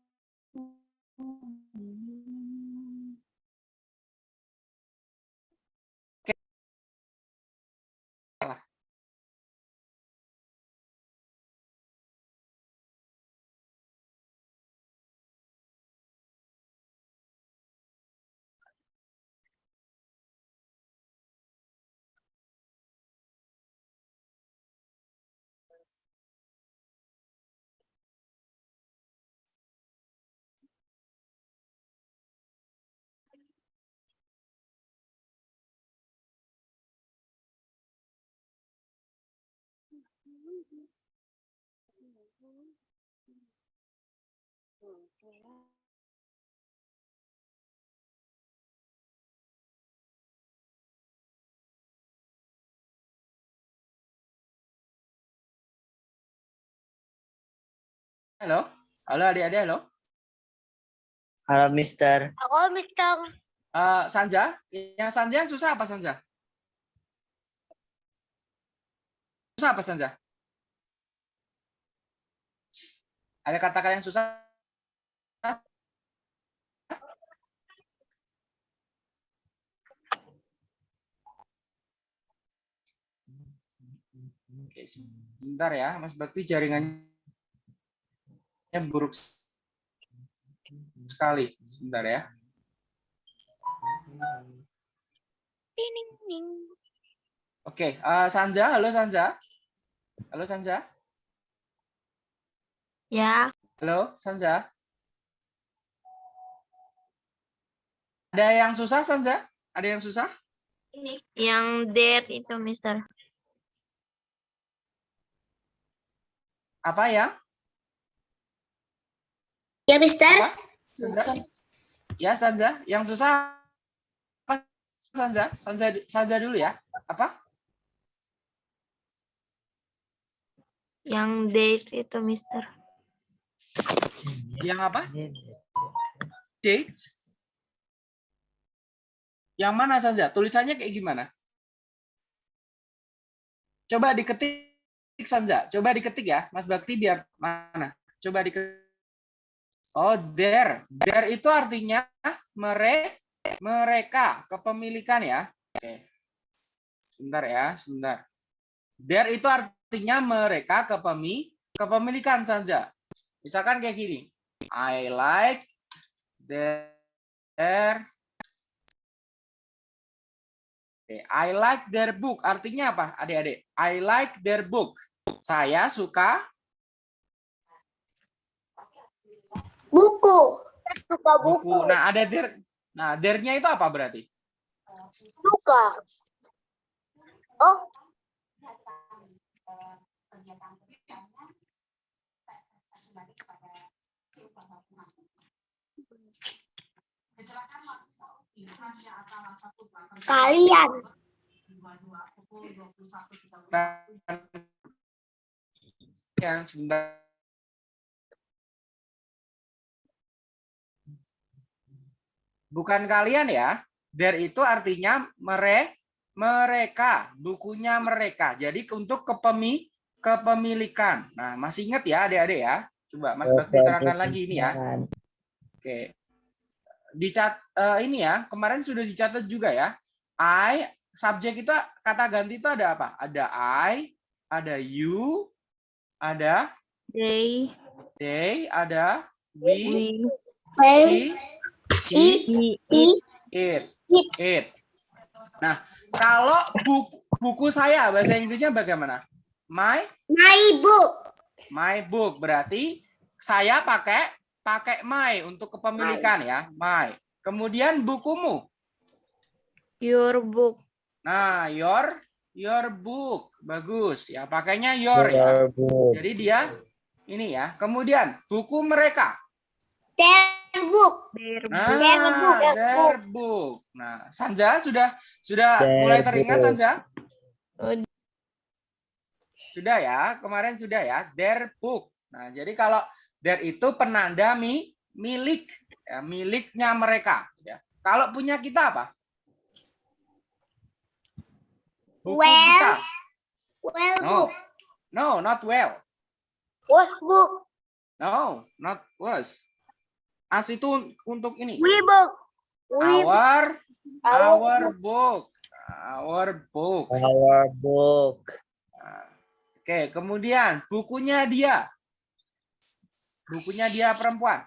Halo. Halo adik-adik, halo. Halo Mister. Aku Mister. Eh, Sanja, yang Sanja susah apa Sanja? Susah apa Sanja? Ada kata-kata yang susah? Oke, sebentar ya, Mas Bakti jaringannya buruk sekali. Sebentar ya. Ding, ding, ding. Oke, eh, Sanja, halo Sanja. Halo Sanja. Ya, Halo, Sanja. Ada yang susah, Sanja? Ada yang susah? yang dead itu, Mister. Apa ya? Ya, Mister. Apa? Sanja? Ya, Sanja. Yang susah apa, Sanja? Sanja, Sanja dulu ya. Apa? Yang dead itu, Mister. Yang apa? Date? Yang mana, Sanja? Tulisannya kayak gimana? Coba diketik, Sanja. Coba diketik ya, Mas Bakti biar mana? Coba diketik. Oh, there. There itu artinya mere, mereka, kepemilikan ya. Oke. Sebentar ya, sebentar. There itu artinya mereka kepemi, kepemilikan saja. Misalkan kayak gini. I like their I like their book. Artinya apa, adik-adik? I like their book. Saya suka Buku. Suka buku. buku. Nah, ada there. Nah, there-nya itu apa berarti? Suka. Oh, kembali kepada pasal Kalian. Yang sebentar. Bukan kalian ya. There itu artinya mere, mereka, bukunya mereka. Jadi untuk kepemi, kepemilikan. Nah, masih ingat ya adik-adik ya. Coba Mas Bakti terangkan lagi ini ya. Oke. Dicat eh, ini ya, kemarin sudah dicatat juga ya. I subjek itu kata ganti itu ada apa? Ada I, ada you, ada They, they, ada we, we, she, she, he, it, it. Nah, kalau buku, buku saya bahasa Inggrisnya bagaimana? My My book. My book berarti saya pakai pakai my untuk kepemilikan ya, my. Kemudian bukumu. your book, Nah, your your book. Bagus ya, pakainya your ya. Jadi dia ini ya. Kemudian buku mereka. Their book. their Nah, Their book. their book. Nah, Sanja sudah sudah Their mulai teringat book. Sanja? Sudah ya, kemarin sudah ya, their book. Nah, jadi kalau their itu penanda mi, milik, ya, miliknya mereka. Ya. Kalau punya kita apa? Buku Well. kita. Well No. book. No, not well. Was book. No, not was. As itu untuk ini. We book. We Our Our our book. Our book. Our book. Oke, kemudian bukunya dia. Bukunya dia perempuan.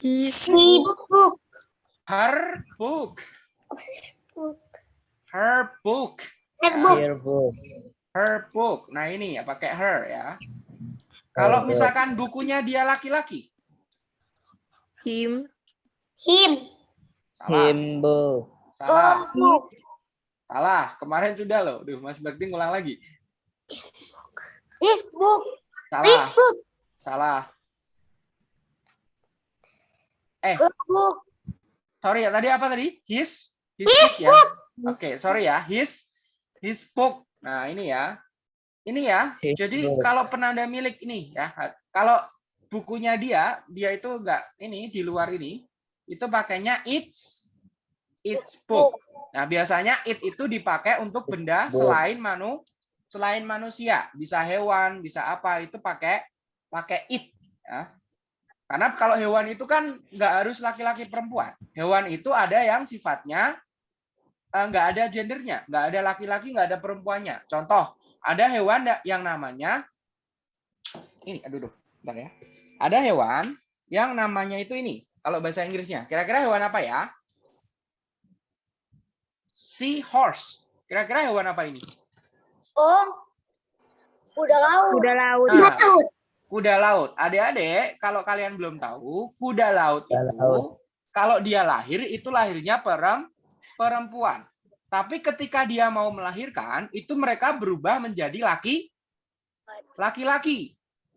his He book. Her book. Book. Her book. Their book. Your book. Her book. Nah, ini ya pakai her ya. Kalau misalkan bukunya dia laki-laki. him, Him. Salah. Him book. Salah. Her book. Salah. Kemarin sudah loh. Duh, Mas Bakti ngulang lagi. His book. Salah. His book. Salah. Eh, Her book. sorry ya. Tadi apa tadi? His his book ya. Oke, sorry ya. His his book. Nah, ini ya. Ini ya. His Jadi book. kalau penanda milik ini ya, kalau bukunya dia, dia itu enggak ini di luar ini, itu pakainya its its book. Nah, biasanya it itu dipakai untuk benda selain manu selain manusia, bisa hewan, bisa apa, itu pakai pakai it ya. Karena kalau hewan itu kan nggak harus laki-laki perempuan. Hewan itu ada yang sifatnya eh, nggak ada gendernya, nggak ada laki-laki, nggak ada perempuannya. Contoh, ada hewan yang namanya ini, aduh, aduh, bentar ya. Ada hewan yang namanya itu ini. Kalau bahasa Inggrisnya, kira-kira hewan apa ya? Seahorse. Kira-kira hewan apa ini? Oh. Kuda laut. kuda laut, Nah, Laut. kuda laut. Adik-adik, kalau kalian belum tahu, kuda laut Kuda itu laut. kalau dia lahir itu lahirnya perem, perempuan. Tapi ketika dia mau melahirkan, itu mereka berubah menjadi laki laki-laki.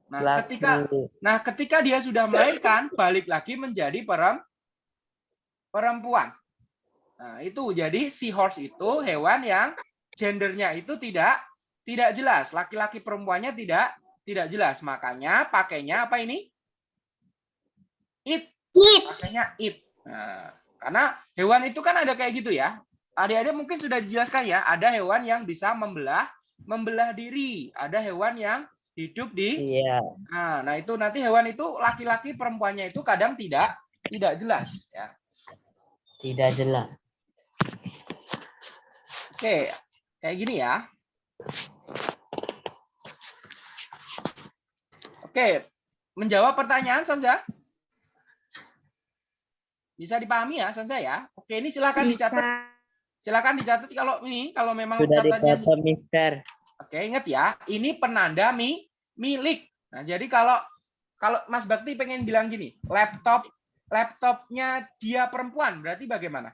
Nah, Laki. ketika nah ketika dia sudah melahirkan, balik lagi menjadi perem, perempuan. Nah, itu jadi seahorse itu hewan yang gendernya itu tidak tidak jelas, laki-laki perempuannya tidak tidak jelas. Makanya pakainya apa ini? It, It. pakainya it. Nah, karena hewan itu kan ada kayak gitu ya. Adik-adik mungkin sudah dijelaskan ya, ada hewan yang bisa membelah membelah diri, ada hewan yang hidup di Iya. Nah, nah itu nanti hewan itu laki-laki perempuannya itu kadang tidak tidak jelas ya. Tidak jelas. Oke, kayak gini ya. Oke, menjawab pertanyaan Sanza? Bisa dipahami ya Sanza ya? Oke, ini silakan bisa, dicatat. Silakan dicatat kalau ini kalau memang Sudah catatannya dicatat, Mister. Oke, ingat ya, ini penanda mi, milik. Nah, jadi kalau kalau Mas Bakti pengen bilang gini, laptop laptopnya dia perempuan, berarti bagaimana?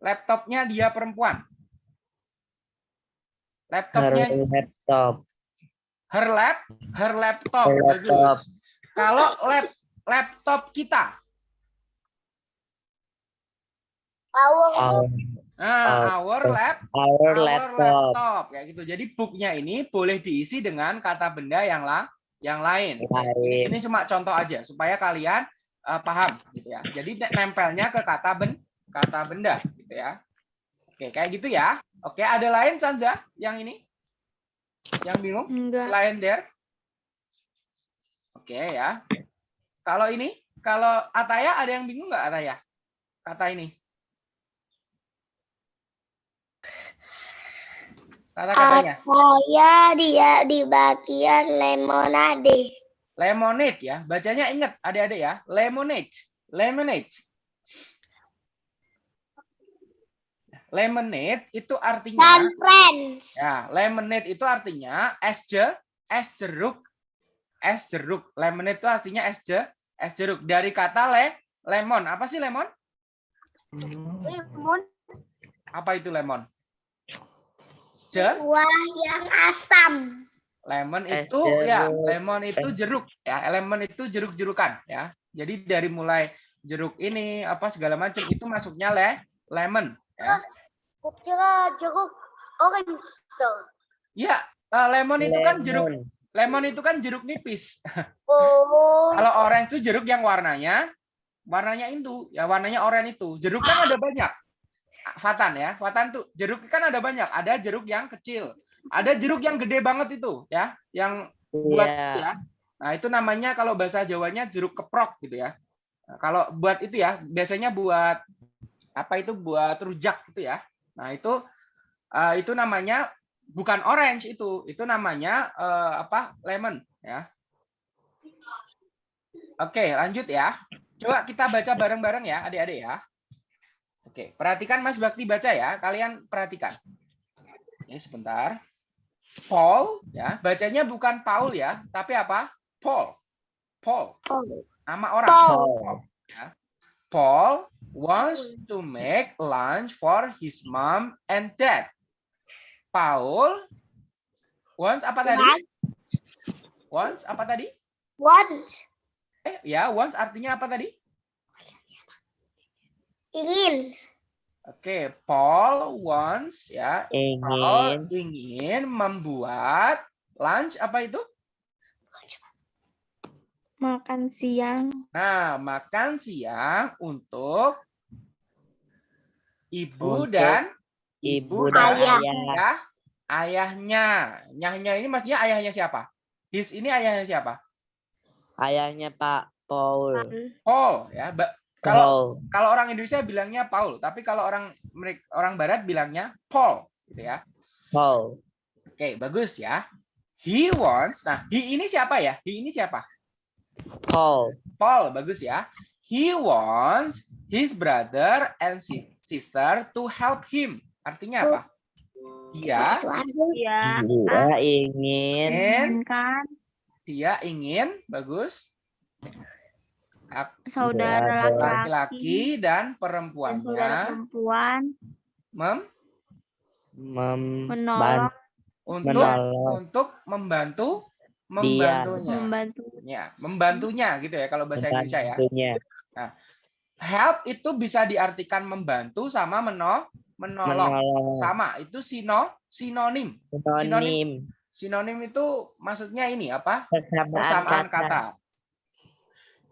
Laptopnya dia perempuan. Her Laptopnya laptop. her lap, her laptop. Her laptop. Bagus. Kalau lap laptop kita, Our Our, nah, our lap, our our laptop. laptop, kayak gitu. Jadi booknya ini boleh diisi dengan kata benda yang lah, yang lain. Lain. Ini cuma contoh aja supaya kalian eh, paham gitu ya. Jadi ne- nempelnya ke kata ben kata benda gitu ya. Oke, kayak gitu ya. Oke, ada lain Sanza yang ini? Yang bingung? Enggak. Selain there? Oke ya. Kalau ini, kalau Ataya ada yang bingung nggak Ataya? Kata ini. Kata-katanya. Saya dia di bagian lemonade. Lemonade ya. Bacanya ingat adik-adik ya. Lemonade. Lemonade. Lemonade itu artinya Dan friends. Ya, lemonade itu artinya es je, es jeruk, es jeruk. Lemonade itu artinya es je, es jeruk. Dari kata le, lemon. Apa sih lemon? Lemon Apa itu lemon? Je, buah yang asam. lemon Es itu ya, jeruk. lemon itu jeruk ya. Lemon itu jeruk-jerukan ya. Jadi dari mulai jeruk ini apa segala macam itu masuknya le, lemon ya. Kira jeruk orange. Ya, eh, lemon itu kan jeruk, Lemon. itu kan jeruk nipis. Oh. Kalau orange itu jeruk yang warnanya warnanya itu, ya warnanya oranye itu. Jeruk kan ada banyak. Fatan ya, Fatan tuh jeruk kan ada banyak. Ada jeruk yang kecil, ada jeruk yang gede banget itu ya, yang buat Iya. ya. Nah, itu namanya kalau bahasa Jawanya jeruk keprok gitu ya. Nah, kalau buat itu ya, biasanya buat apa itu buat rujak gitu ya. Nah, itu eh, itu namanya bukan orange itu, itu namanya eh, apa? lemon ya. Oke, lanjut ya. Coba kita baca bareng-bareng ya, adik-adik ya. Oke, perhatikan Mas Bakti baca ya. Kalian perhatikan. Ini sebentar. Paul ya, bacanya bukan Paul ya, tapi apa? Paul. Paul. Nama orang. Paul. Paul wants to make lunch for his mom and dad. Paul wants apa tadi? Wants apa tadi? Want. Eh, ya, wants artinya apa tadi? Ingin. Oke, Paul wants ya. Paul Ingin ingin membuat lunch apa itu? Makan siang. Nah, makan siang untuk ibu Untuk dan ibu dan ayah. ayah. Ayahnya. Nyahnya ini maksudnya ayahnya siapa? His ini ayahnya siapa? Ayahnya Pak Paul. Paul ya. Ba- Kalau Paul. kalau orang Indonesia bilangnya Paul, tapi kalau orang mereka orang barat bilangnya Paul gitu ya. Paul. Oke, bagus ya. He wants. Nah, he ini siapa ya? He ini siapa? Paul. Paul, bagus ya. He wants his brother and si- sister to help him. Artinya apa? Dia. Ya. Dia ingin ingin, Kan dia ingin, bagus. Saudara laki-laki dan perempuannya perempuan mem mem- menolong untuk menolong untuk membantu Dia. membantunya. membantu Ya, membantunya gitu ya kalau bahasa Indonesia ya. membantunya. Help itu bisa diartikan membantu sama meno menolong. Menolong. Sama, itu sino sinonim. Sinonim. Sinonim itu maksudnya ini apa? Persamaan, Persamaan kata. kata.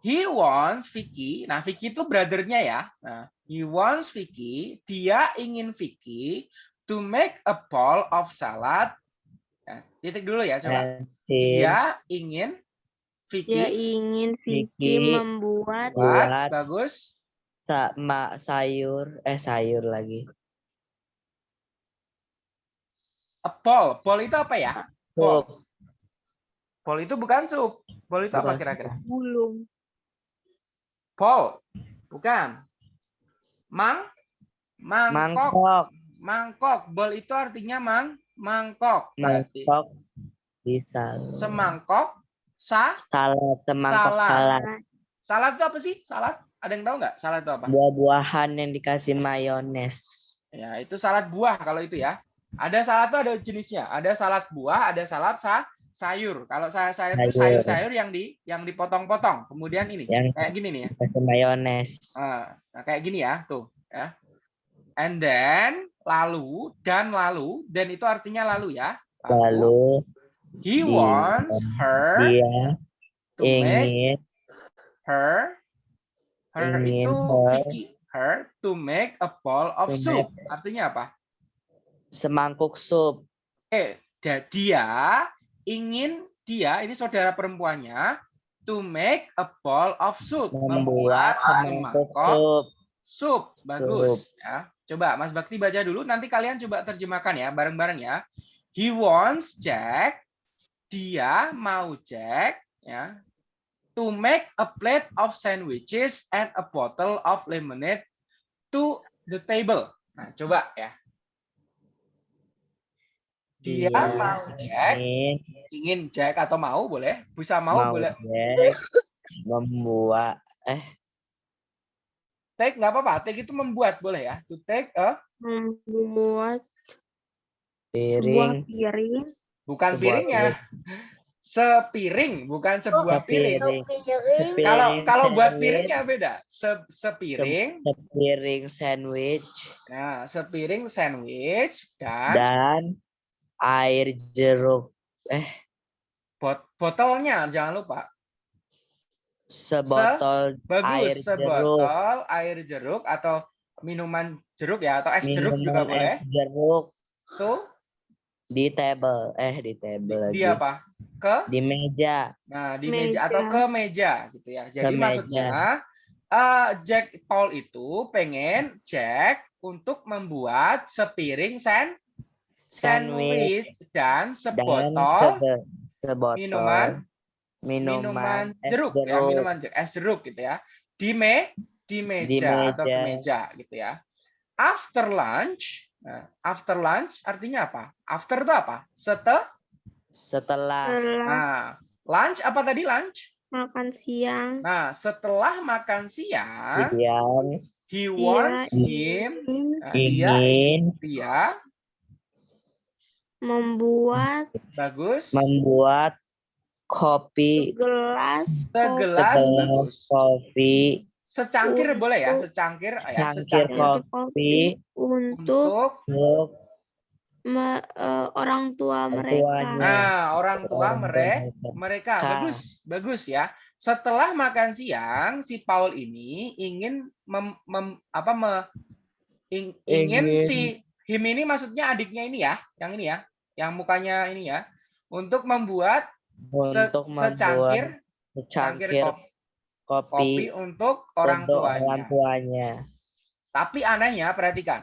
He wants Vicky. Nah, Vicky itu brothernya ya. Nah, he wants Vicky. Dia ingin Vicky to make a bowl of salad. Nah, titik dulu ya, coba. Dia ingin dia Vicky ingin Vicky Vicky membuat buat buat bagus sama sayur eh sayur lagi. a bowl. Bowl itu apa ya? Sup. Bowl itu bukan sup. Bowl itu apa Bukan kira-kira? bulung Bowl. Bukan. Mang mangkok. Mangkok. Mangkok. Bowl itu artinya mang mangkok. Berarti Mangkok bisa. semangkok sa Salad, semangkok Salad. salad. salad itu apa sih? Salad? Ada yang tahu nggak? Salad itu apa? Buah-buahan yang dikasih mayones. Ya, itu salad buah kalau itu ya. Ada salad tuh ada jenisnya. Ada salad buah, ada salad sa sayur. Kalau saya sayur itu Sayur. sayur-sayur yang di yang dipotong-potong. Kemudian ini Yang kayak gini nih ya. mayones. Nah, nah, kayak gini ya, tuh ya. And then lalu dan lalu dan itu artinya lalu ya. Lalu he di- wants her dia to make ingin her Her Ingin itu her. Vicky. Her to make a bowl of soup. Artinya apa? Semangkuk sup. Eh, da- dia ingin dia ini saudara perempuannya to make a bowl of soup. Membuat semangkuk semangkok sup. sup. Bagus ya. Coba Mas Bakti baca dulu nanti kalian coba terjemahkan ya bareng-bareng ya. He wants Jack. Dia mau Jack ya to make a plate of sandwiches and a bottle of lemonade to the table. Nah, coba ya. Dia Dia mau Jack, Ingin ingin Jack atau mau boleh, bisa mau, mau boleh. Jack membuat eh Take nggak apa-apa, take itu membuat boleh ya. To take a Membuat sebuah piring piring. bukan Sebuah piringnya. Sepiring, bukan sebuah piring. Sepiring. Piring. Kalau kalau buat piringnya beda. Se sepiring, sepiring sandwich nah sepiring sandwich dan dan air jeruk bot botolnya jangan lupa. Sebotol Bagus, air jeruk sebotol air jeruk atau minuman jeruk ya atau es jeruk juga boleh. es jeruk Tuh, di table eh di table lagi di apa? Ke di meja Nah, di meja, atau Meja. ke meja gitu ya. Jadi meja. maksudnya eh, Jack Paul itu pengen Jack untuk membuat sepiring sand sandwich dan dan sebotol sebe- sebotol minuman- minuman, minuman es jeruk, ya, minuman jeruk, es jeruk gitu ya. Di me di meja, atau ke meja. meja gitu ya. After lunch, nah, after lunch artinya apa? After itu apa? Setelah setelah Setelah nah, lunch apa tadi lunch? makan siang. Nah, setelah makan siang, Dian he wants Iya, him, nah, dia, ingin dia, membuat bagus, membuat kopi gelas segelas, segelas kopi secangkir boleh ya, Untuk- secangkir, ya, Secangkir secangkir kopi. untuk untuk, untuk me- eh, orang tua mereka. nah orang tua mereka, mereka. mereka, Ka. bagus, bagus ya. Setelah makan siang, si Paul ini ingin mem, mem- apa me- ing- ingin Ingin. si him ini maksudnya adiknya ini ya, yang ini ya, yang mukanya ini ya, untuk membuat untuk secangkir secangkir kopi, kopi, untuk orang untuk tuanya. orang tuanya. Tapi anehnya perhatikan.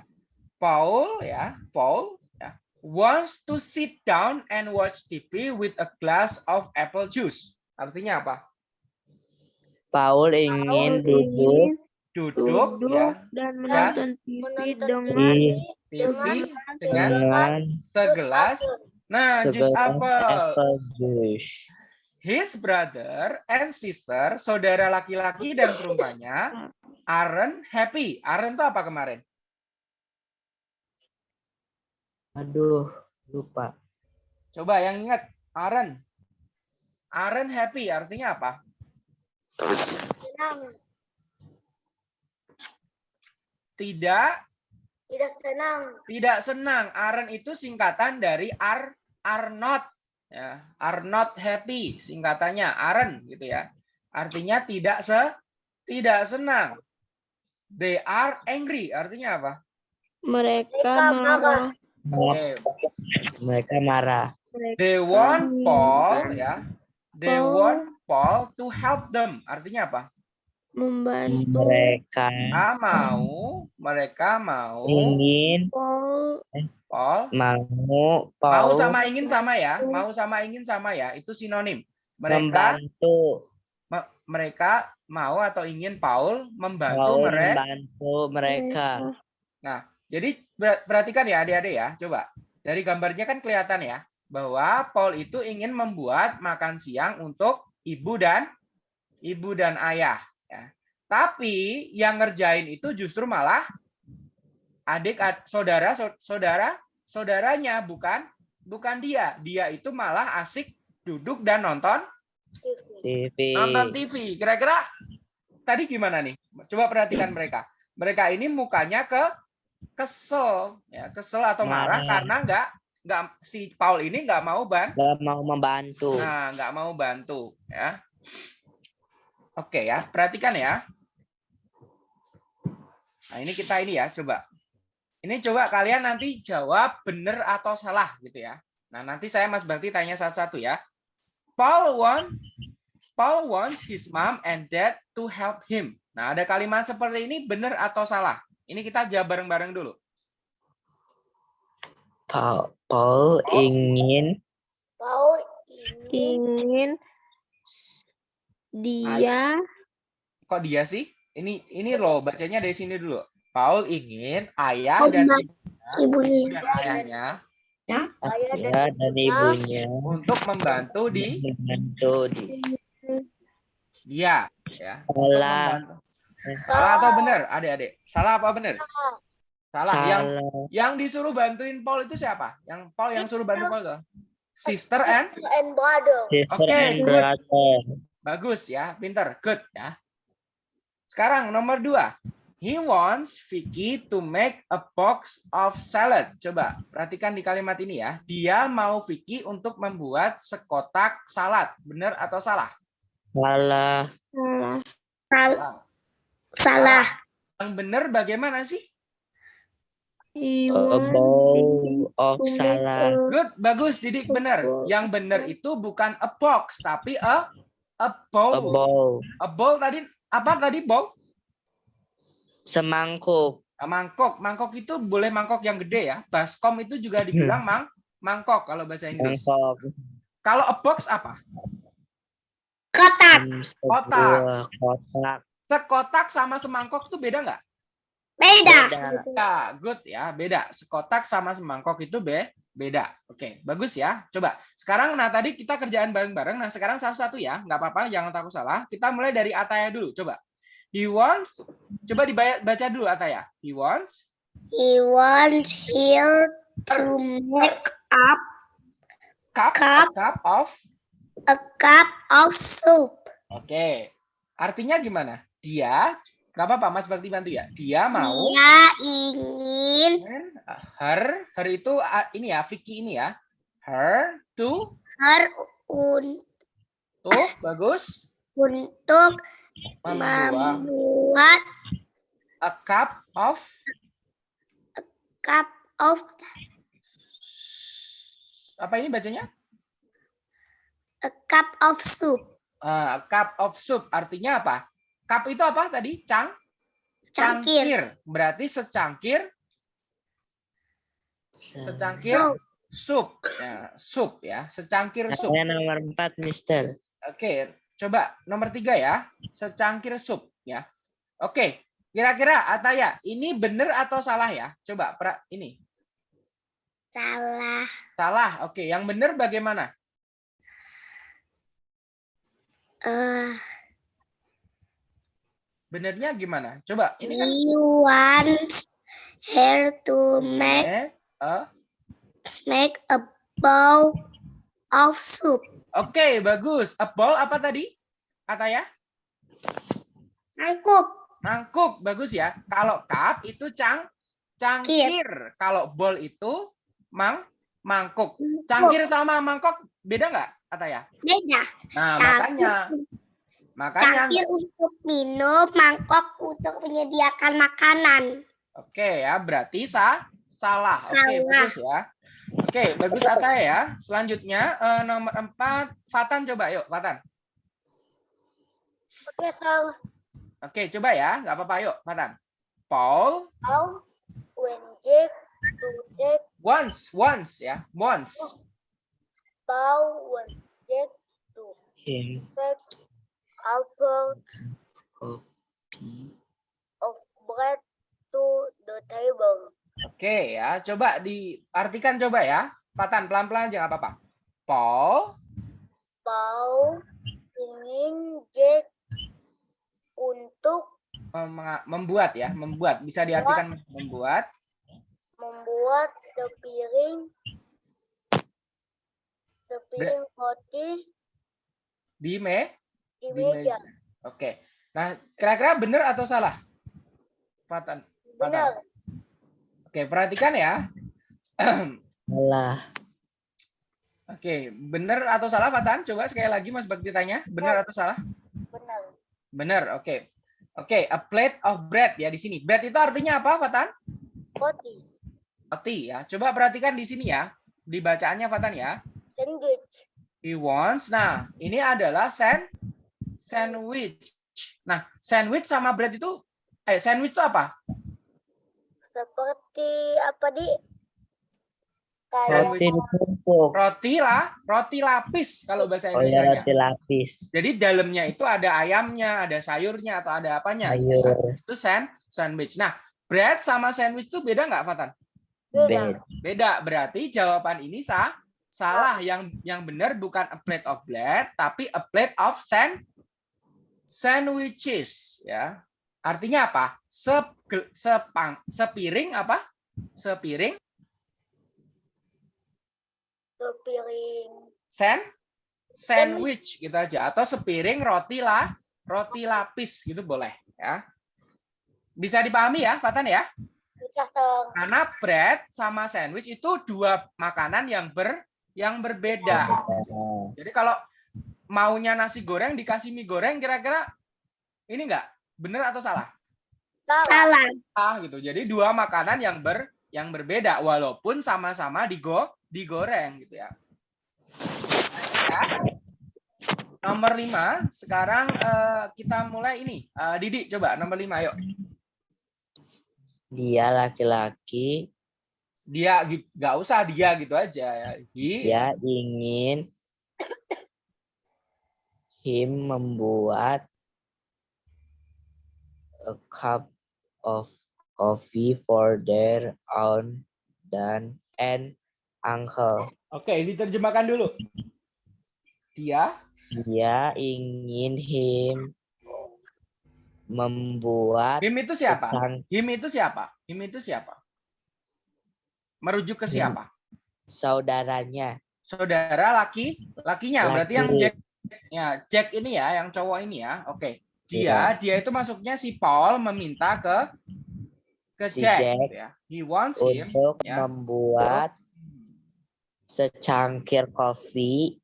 Paul ya, Paul ya, wants to sit down and watch TV with a glass of apple juice. Artinya apa? Paul ingin Paul duduk ingin Duduk, duduk ya dan menonton TV Menonton dengan TV dengan dengan segelas nah jus apel. juice. His brother and sister, saudara laki-laki dan perempuannya, aren't happy. Aren't itu apa kemarin? Aduh, lupa. Coba yang ingat, aren't. Aren't happy artinya apa? Senang. Tidak Tidak senang. tidak senang. Aren itu singkatan dari are are not ya, are not happy singkatannya Aren gitu ya. Artinya tidak se tidak senang. They are angry artinya apa? mereka marah. Oke. Mereka marah. They want Paul ya. They Paul. want Paul to help them. Artinya apa? membantu Mereka Ah, mau, mereka mau ingin Paul Paul mau mau Paul sama ingin sama ya. Mau sama ingin sama ya. Itu sinonim. Mereka membantu me- mereka mau atau ingin Paul membantu Paul mereka. membantu mereka. Jadi ber- perhatikan ya adik-adik ya, coba. Dari gambarnya kan kelihatan ya bahwa Paul itu ingin membuat makan siang untuk ibu dan ibu dan ayah ya. Tapi yang ngerjain itu justru malah adik ad- saudara sau- saudara saudaranya bukan bukan dia. Dia itu malah asik duduk dan nonton TV. nonton TV. Kira-kira tadi gimana nih? Coba perhatikan mereka. Mereka ini mukanya ke kesel, ya kesel atau marah Marah. karena nggak nggak si Paul ini nggak mau ban, Gak mau membantu. nah nggak mau bantu, ya. Oke ya, perhatikan ya. Nah, ini kita ini ya, coba. Ini coba kalian nanti jawab benar atau salah gitu ya. Nah, nanti saya Mas Bakti tanya satu-satu ya. Paul want Paul wants his mom and dad to help him. Nah, ada kalimat seperti ini benar atau salah? Ini kita jawab bareng-bareng dulu. Paul, Paul ingin Paul ingin dia Kok dia sih? Ini ini loh bacanya dari sini dulu. Paul ingin ayah Oh, dan ibu ibunya dan ayahnya ayah dan ayah dan ibunya untuk membantu di membantu di dia ya. Salah. Salah atau benar, adik-adik? Salah apa benar? Salah. Yang salah yang disuruh bantuin Paul itu siapa? Yang Paul yang suruh bantu Paul itu? Sister and and brother. Oke, and good. brother bagus ya, pinter, good ya. Sekarang nomor dua. He wants Vicky to make a box of salad. Coba perhatikan di kalimat ini ya. Dia mau Vicky untuk membuat sekotak salad. Benar atau salah? salah salah Salah. salah Yang benar bagaimana sih? A bowl of salad a- Good, bagus, Didik benar. Yang benar itu bukan a box, tapi a a a bowl. bowl A bowl tadi apa tadi bowl? Semangkuk Nah, mangkok. Mangkok itu boleh mangkok yang gede ya. Baskom itu juga dibilang mang mangkok kalau bahasa Inggris. mangkok Kalau a box apa? kotak Hmm, Kotak. kotak Sekotak sama semangkok itu beda nggak? beda beda Ya, good ya, beda. Sekotak sama semangkok itu be beda. Oke, bagus ya. Coba. Sekarang, nah tadi kita kerjaan bareng-bareng. Nah sekarang satu-satu ya, nggak apa-apa, jangan takut salah. Kita mulai dari Ataya dulu. Coba. He wants. Coba dibaca dulu Ataya. He wants. he wants here to make up Cup, Cup. a cup of. a cup of soup Oke. Artinya gimana? Dia, nggak apa-apa, Mas Bakti bantu ya. Dia mau. dia ingin Her, her itu ini ya, Vicky ini ya. Her to, her un- tuh, bagus. untuk Membuat a cup of cup of apa ini bacanya? a cup of soup Ah, a cup of soup artinya apa? Cup itu apa tadi? Cang? cangkir Berarti secangkir, secangkir Soup. sup. Ya, sup ya, secangkir sup. saya nomor empat mister Oke, coba nomor tiga ya, secangkir sup ya. Oke, kira-kira Ataya, ini benar atau salah ya? Coba pra, ini salah salah. Oke, yang benar bagaimana? eh Benernya gimana? Coba ini kan wants her to make eh, eh, make a bowl of soup Oke, bagus. A bowl apa tadi? Ataya? mangkuk Mangkuk, bagus ya. Kalau cup itu cang cangkir. Kalau bowl itu mang mangkuk. Cangkir sama mangkok beda nggak, Ataya? beda Nah, Cangkir. makanya makanya cangkir untuk minum mangkok untuk menyediakan makanan Oke ya, berarti sah salah. Oke, Salah. bagus ya. Oke, bagus Ataya ya. Selanjutnya eh, nomor empat, Fatan coba yuk, Fatan. Oke, salah. Oke, coba ya, nggak apa-apa yuk, Fatan. Paul Paul when Jack to take once, once ya, once. Paul when Jack to take apple of bread to the table. Oke ya, coba diartikan coba ya. Fatan pelan-pelan aja nggak apa-apa. Paul Paul ingin Jack untuk mem- membuat ya, membuat bisa diartikan membuat membuat sepiring sepiring roti di me di di meja. meja. Oke. Nah, kira-kira benar atau salah? Fatan. Benar. Oke, perhatikan ya. salah Oke, benar atau salah Fatan? Coba sekali lagi Mas Bakti tanya, benar atau salah? Benar. Benar, oke. Oke, a plate of bread ya di sini. Bread itu artinya apa, Fatan? Roti. Roti ya. Coba perhatikan di sini ya. Di bacaannya Fatan ya. Sandwich. He wants. Nah, ini adalah sand sandwich. Nah, sandwich sama bread itu eh sandwich itu apa? Seperti apa di? Roti ditumpuk. Roti lah, roti lapis kalau bahasa Oh ya Indonesia. roti lapis. Jadi dalamnya itu ada ayamnya, ada sayurnya atau ada apanya? Sayur. Itu sand sandwich. Nah, bread sama sandwich itu beda nggak, Fatan? beda. Bed. Beda. Berarti jawaban ini sah. Salah. Yang yang benar bukan a plate of bread, tapi a plate of sand sandwiches. Ya. Artinya apa? Sep, sepang, sepiring apa? Sepiring? Sepiring. sand sandwich gitu aja. Atau sepiring roti lah roti lapis gitu boleh ya. Bisa dipahami ya Fatan ya? Karena bread sama sandwich itu dua makanan yang ber yang berbeda. Jadi kalau maunya nasi goreng dikasih mie goreng kira-kira ini enggak benar atau salah Salah. Salah. ah gitu jadi dua makanan yang ber yang berbeda walaupun sama-sama digo digoreng gitu ya Ya. nomor lima sekarang eh, kita mulai ini Eh, Didi coba nomor lima yuk Dia laki-laki. dia nggak usah dia gitu aja ya He- Dia ingin him membuat a cup of coffee for their aunt dan and uncle. oke diterjemahkan dulu. Dia Dia ingin him membuat him itu siapa? sang- him itu siapa? Him itu siapa? Merujuk ke siapa? Saudaranya. saudara laki lakinya. Berarti yang Laki. Jack ya Jack ini ya yang cowok ini ya. Oke dia Iya. dia itu masuknya si Paul meminta ke ke Si Jack, Jack gitu ya. He wants him untuk ya. membuat secangkir kopi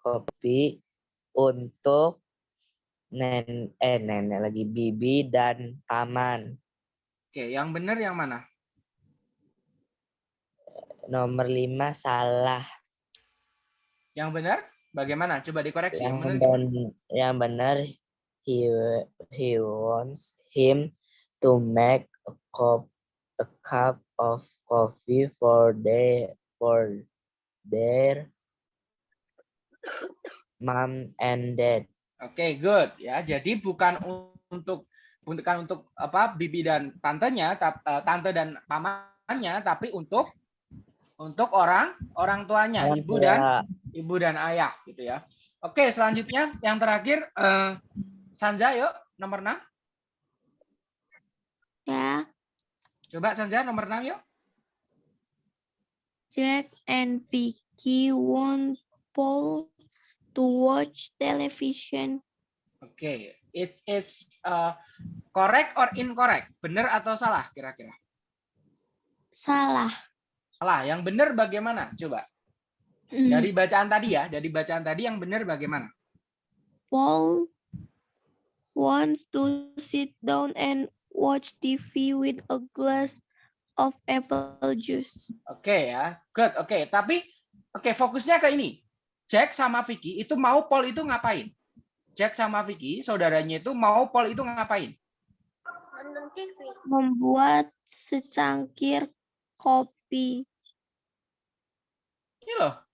kopi untuk nen eh nenek lagi bibi dan paman oke yang benar yang mana? Nomor lima salah. Yang benar bagaimana? Coba dikoreksi yang yang benar ben- yang benar he he wants him to make a cup a cup of coffee for their for their mom and dad Oke, good ya. Jadi bukan untuk bukan untuk apa bibi dan tantenya, eh, tante dan pamannya, tapi untuk untuk orang orang tuanya, ibu dan ibu dan ayah gitu ya. Oke, selanjutnya yang terakhir eh, Sanja yuk nomor 6. Ya, Coba Sanja nomor 6 yuk. Jack and Vicky want Paul to watch television. Oke, it is eh, correct or incorrect? Benar atau salah kira-kira? Salah. Salah. Yang benar bagaimana? Coba. Hmm, Dari bacaan tadi ya, dari bacaan tadi yang benar bagaimana? Paul wants to sit down and watch TV with a glass of apple juice. Oke ya, good. Oke, tapi oke fokusnya ke ini. Jack sama Vicky itu mau Paul itu ngapain? Jack sama Vicky, saudaranya itu mau Paul itu ngapain? Nonton TV. Membuat secangkir kopi. Ini loh.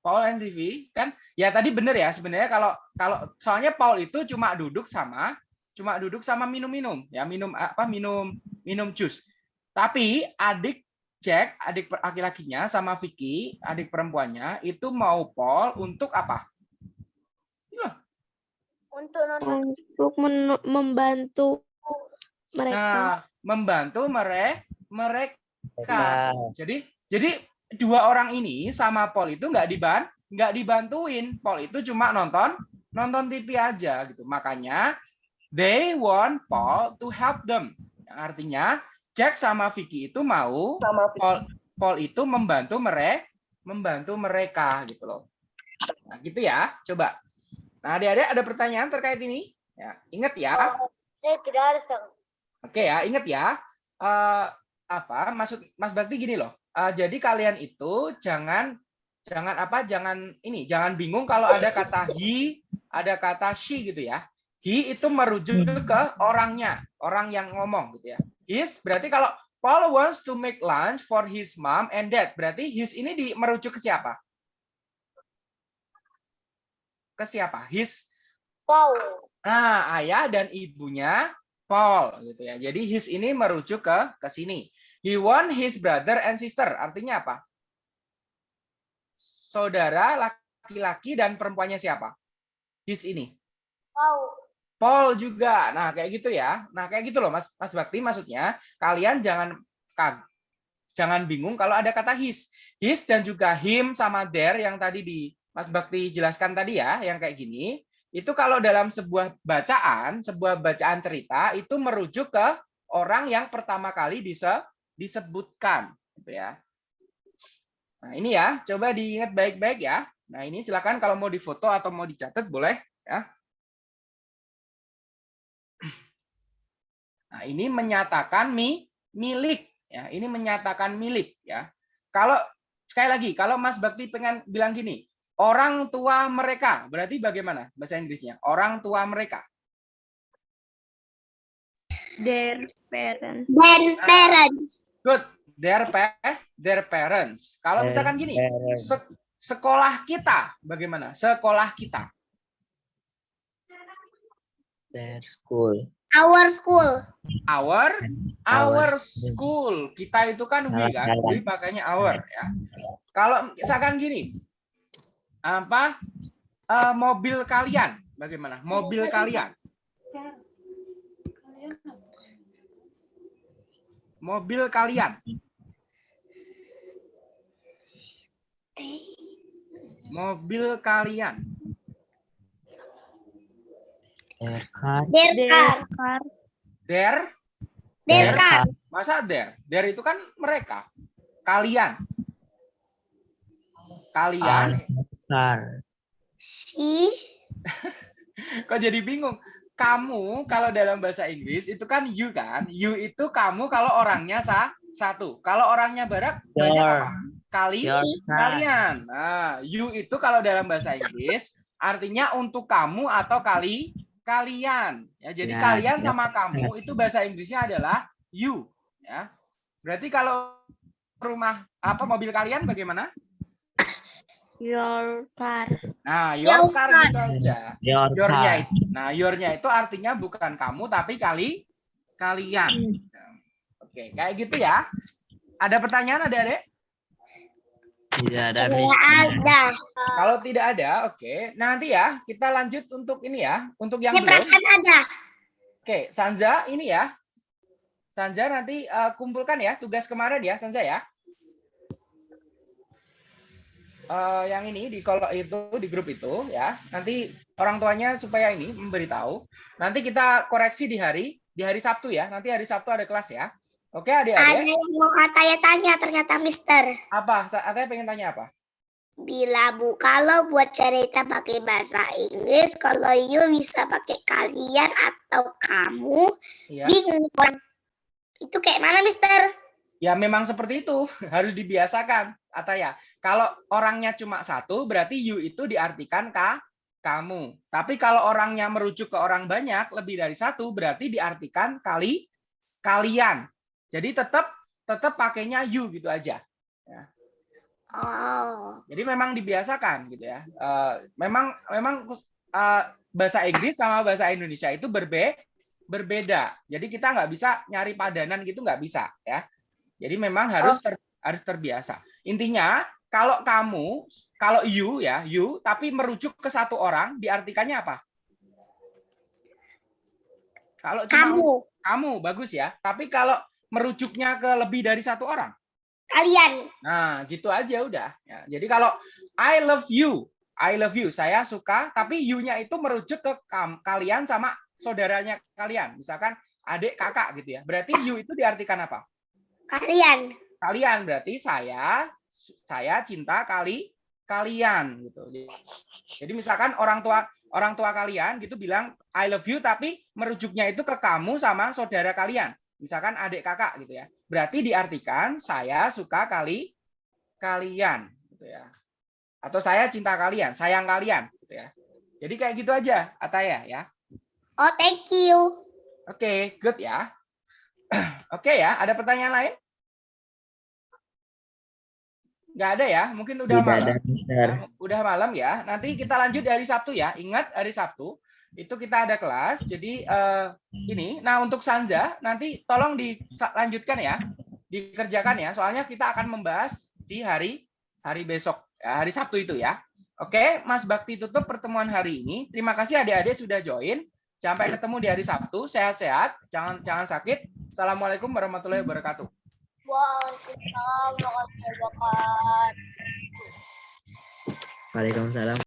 Paul and TV kan ya tadi bener ya sebenarnya kalau kalau soalnya Paul itu cuma duduk sama cuma duduk sama minum-minum ya minum apa minum minum jus. Tapi adik Jack, adik laki-lakinya sama Vicky, adik perempuannya itu mau Paul untuk apa? Untuk Untuk membantu mereka. Nah, membantu mere mereka. Mereka Jadi jadi dua orang ini sama Paul itu nggak diban nggak dibantuin. Paul itu cuma nonton nonton TV aja gitu. Makanya they want Paul to help them. Yang artinya Jack sama Vicky itu mau Paul Paul itu membantu mereka membantu mereka gitu loh. Nah, gitu ya. Coba. Nah, Adik-adik ada pertanyaan terkait ini? Ya, ingat ya. Saya tidak ada, Sir. Oke ya, ingat ya. eh, apa maksud Mas Bakti gini loh. Eh, jadi kalian itu jangan jangan apa? Jangan ini, jangan bingung kalau ada kata he, ada kata she gitu ya. He itu merujuk ke orangnya, orang yang ngomong gitu ya. His berarti kalau Paul wants to make lunch for his mom and dad. Berarti his ini di merujuk ke siapa? Ke siapa? His Paul. Nah, ayah dan ibunya Paul gitu ya. Jadi his ini merujuk ke ke sini. He want his brother and sister. Artinya apa? Saudara laki-laki dan perempuannya siapa? His ini. Paul. Paul juga. Nah, kayak gitu ya. Nah, kayak gitu loh Mas Mas Bakti maksudnya kalian jangan kag jangan bingung kalau ada kata his. His dan juga him sama their yang tadi di Mas Bakti jelaskan tadi ya, yang kayak gini. Itu kalau dalam sebuah bacaan, sebuah bacaan cerita itu merujuk ke orang yang pertama kali dise, disebutkan gitu ya. Nah, ini ya, coba diingat baik-baik ya. Nah, ini silakan kalau mau difoto atau mau dicatat boleh ya. Nah, ini menyatakan mi, milik ya. Ini menyatakan milik ya. Kalau sekali lagi, kalau Mas Bakti pengen bilang gini, orang tua mereka, berarti bagaimana bahasa Inggrisnya? Orang tua mereka. Their parents. Dan parents. Good. Their pa their parents. Kalau misalkan gini, se- sekolah kita bagaimana? Sekolah kita. Their school. Our school. Our Our our school. Kita itu kan we kan, we pakainya our ya. Kalau misalkan gini, apa eh, mobil kalian bagaimana? Mobil kalian. Mobil kalian. Mobil kalian. Their car. Their Their car. Their Their car. masa there? There itu kan mereka. Kalian. Kalian. Car. She. Kok jadi bingung? Kamu kalau dalam bahasa Inggris itu kan you kan? You itu kamu kalau orangnya sa satu. Kalau orangnya barat banyak apa? Kali Your kalian. Nah, you itu kalau dalam bahasa Inggris artinya untuk kamu atau kali kalian. Ya, jadi Ya, kalian ya. sama kamu itu bahasa Inggrisnya adalah you, ya. Berarti kalau rumah apa mobil kalian bagaimana? Your car. Nah, Your your car car. gitu aja. Your Your-nya car. itu. Nah, your-nya itu artinya bukan kamu tapi kali kalian. Oke, kayak gitu ya. Ada pertanyaan ada adek Tidak ada Tidak miss. ada. Kalau tidak ada, oke. Nah, nanti ya kita lanjut untuk ini ya, untuk yang Ini belum. ada. Oke, Sanza ini ya. Sanza nanti eh, kumpulkan ya tugas kemarin ya, Sanza ya. Eh, yang ini di kalau itu di grup itu ya. Nanti orang tuanya supaya ini memberitahu. Nanti kita koreksi di hari di hari Sabtu ya. Nanti hari Sabtu ada kelas ya. Oke, Ada adik-adik. yang mau tanya-tanya ternyata Mister. Apa? Sa- Ataya pengen tanya apa? Bila Bu, kalau buat cerita pakai bahasa Inggris, kalau you bisa pakai kalian atau kamu, Iya. bingung. Itu kayak mana Mister? Ya memang seperti itu, harus dibiasakan. Ataya, kalau orangnya cuma satu, berarti you itu diartikan ka, kamu. Tapi kalau orangnya merujuk ke orang banyak, lebih dari satu, berarti diartikan kali, kalian. Jadi tetap tetap pakainya you gitu aja. Oh, Jadi memang dibiasakan gitu ya. Eh, memang memang eh, bahasa Inggris sama bahasa Indonesia itu berbe berbeda. Jadi kita nggak bisa nyari padanan gitu nggak bisa ya. Jadi memang harus ter- harus terbiasa. Intinya kalau kamu kalau you ya you tapi merujuk ke satu orang diartikannya apa? Kalau cuma kamu, kamu bagus ya. Tapi kalau merujuknya ke lebih dari satu orang kalian. Nah, gitu aja udah. Ya, jadi kalau I love you, I love you, saya suka, tapi you-nya itu merujuk ke kam- kalian sama saudaranya kalian. Misalkan adik kakak gitu ya. Berarti you itu diartikan apa? Kalian. Kalian berarti saya saya cinta kali kalian gitu. Jadi misalkan orang tua orang tua kalian gitu bilang I love you tapi merujuknya itu ke kamu sama saudara kalian. Misalkan adik kakak gitu ya. Berarti diartikan saya suka kali kalian gitu ya. Atau saya cinta kalian, sayang kalian gitu ya. Jadi kayak gitu aja Ataya ya. Oh, thank you. Oke, good ya. Oke ya, ada pertanyaan lain? Nggak ada ya, mungkin udah Tidak malam. ada. Ya, udah malam ya. Nanti kita lanjut dari Sabtu ya. Ingat hari Sabtu itu kita ada kelas. Jadi eh, ini, nah untuk Sanza nanti tolong dilanjutkan ya, dikerjakan ya. Soalnya kita akan membahas di hari hari besok, ya, hari Sabtu itu ya. Oke, Mas Bakti tutup pertemuan hari ini. Terima kasih adik-adik sudah join. Sampai ketemu di hari Sabtu. Sehat-sehat, jangan jangan sakit. Assalamualaikum warahmatullahi wabarakatuh. Waalaikumsalam warahmatullahi wabarakatuh. Waalaikumsalam.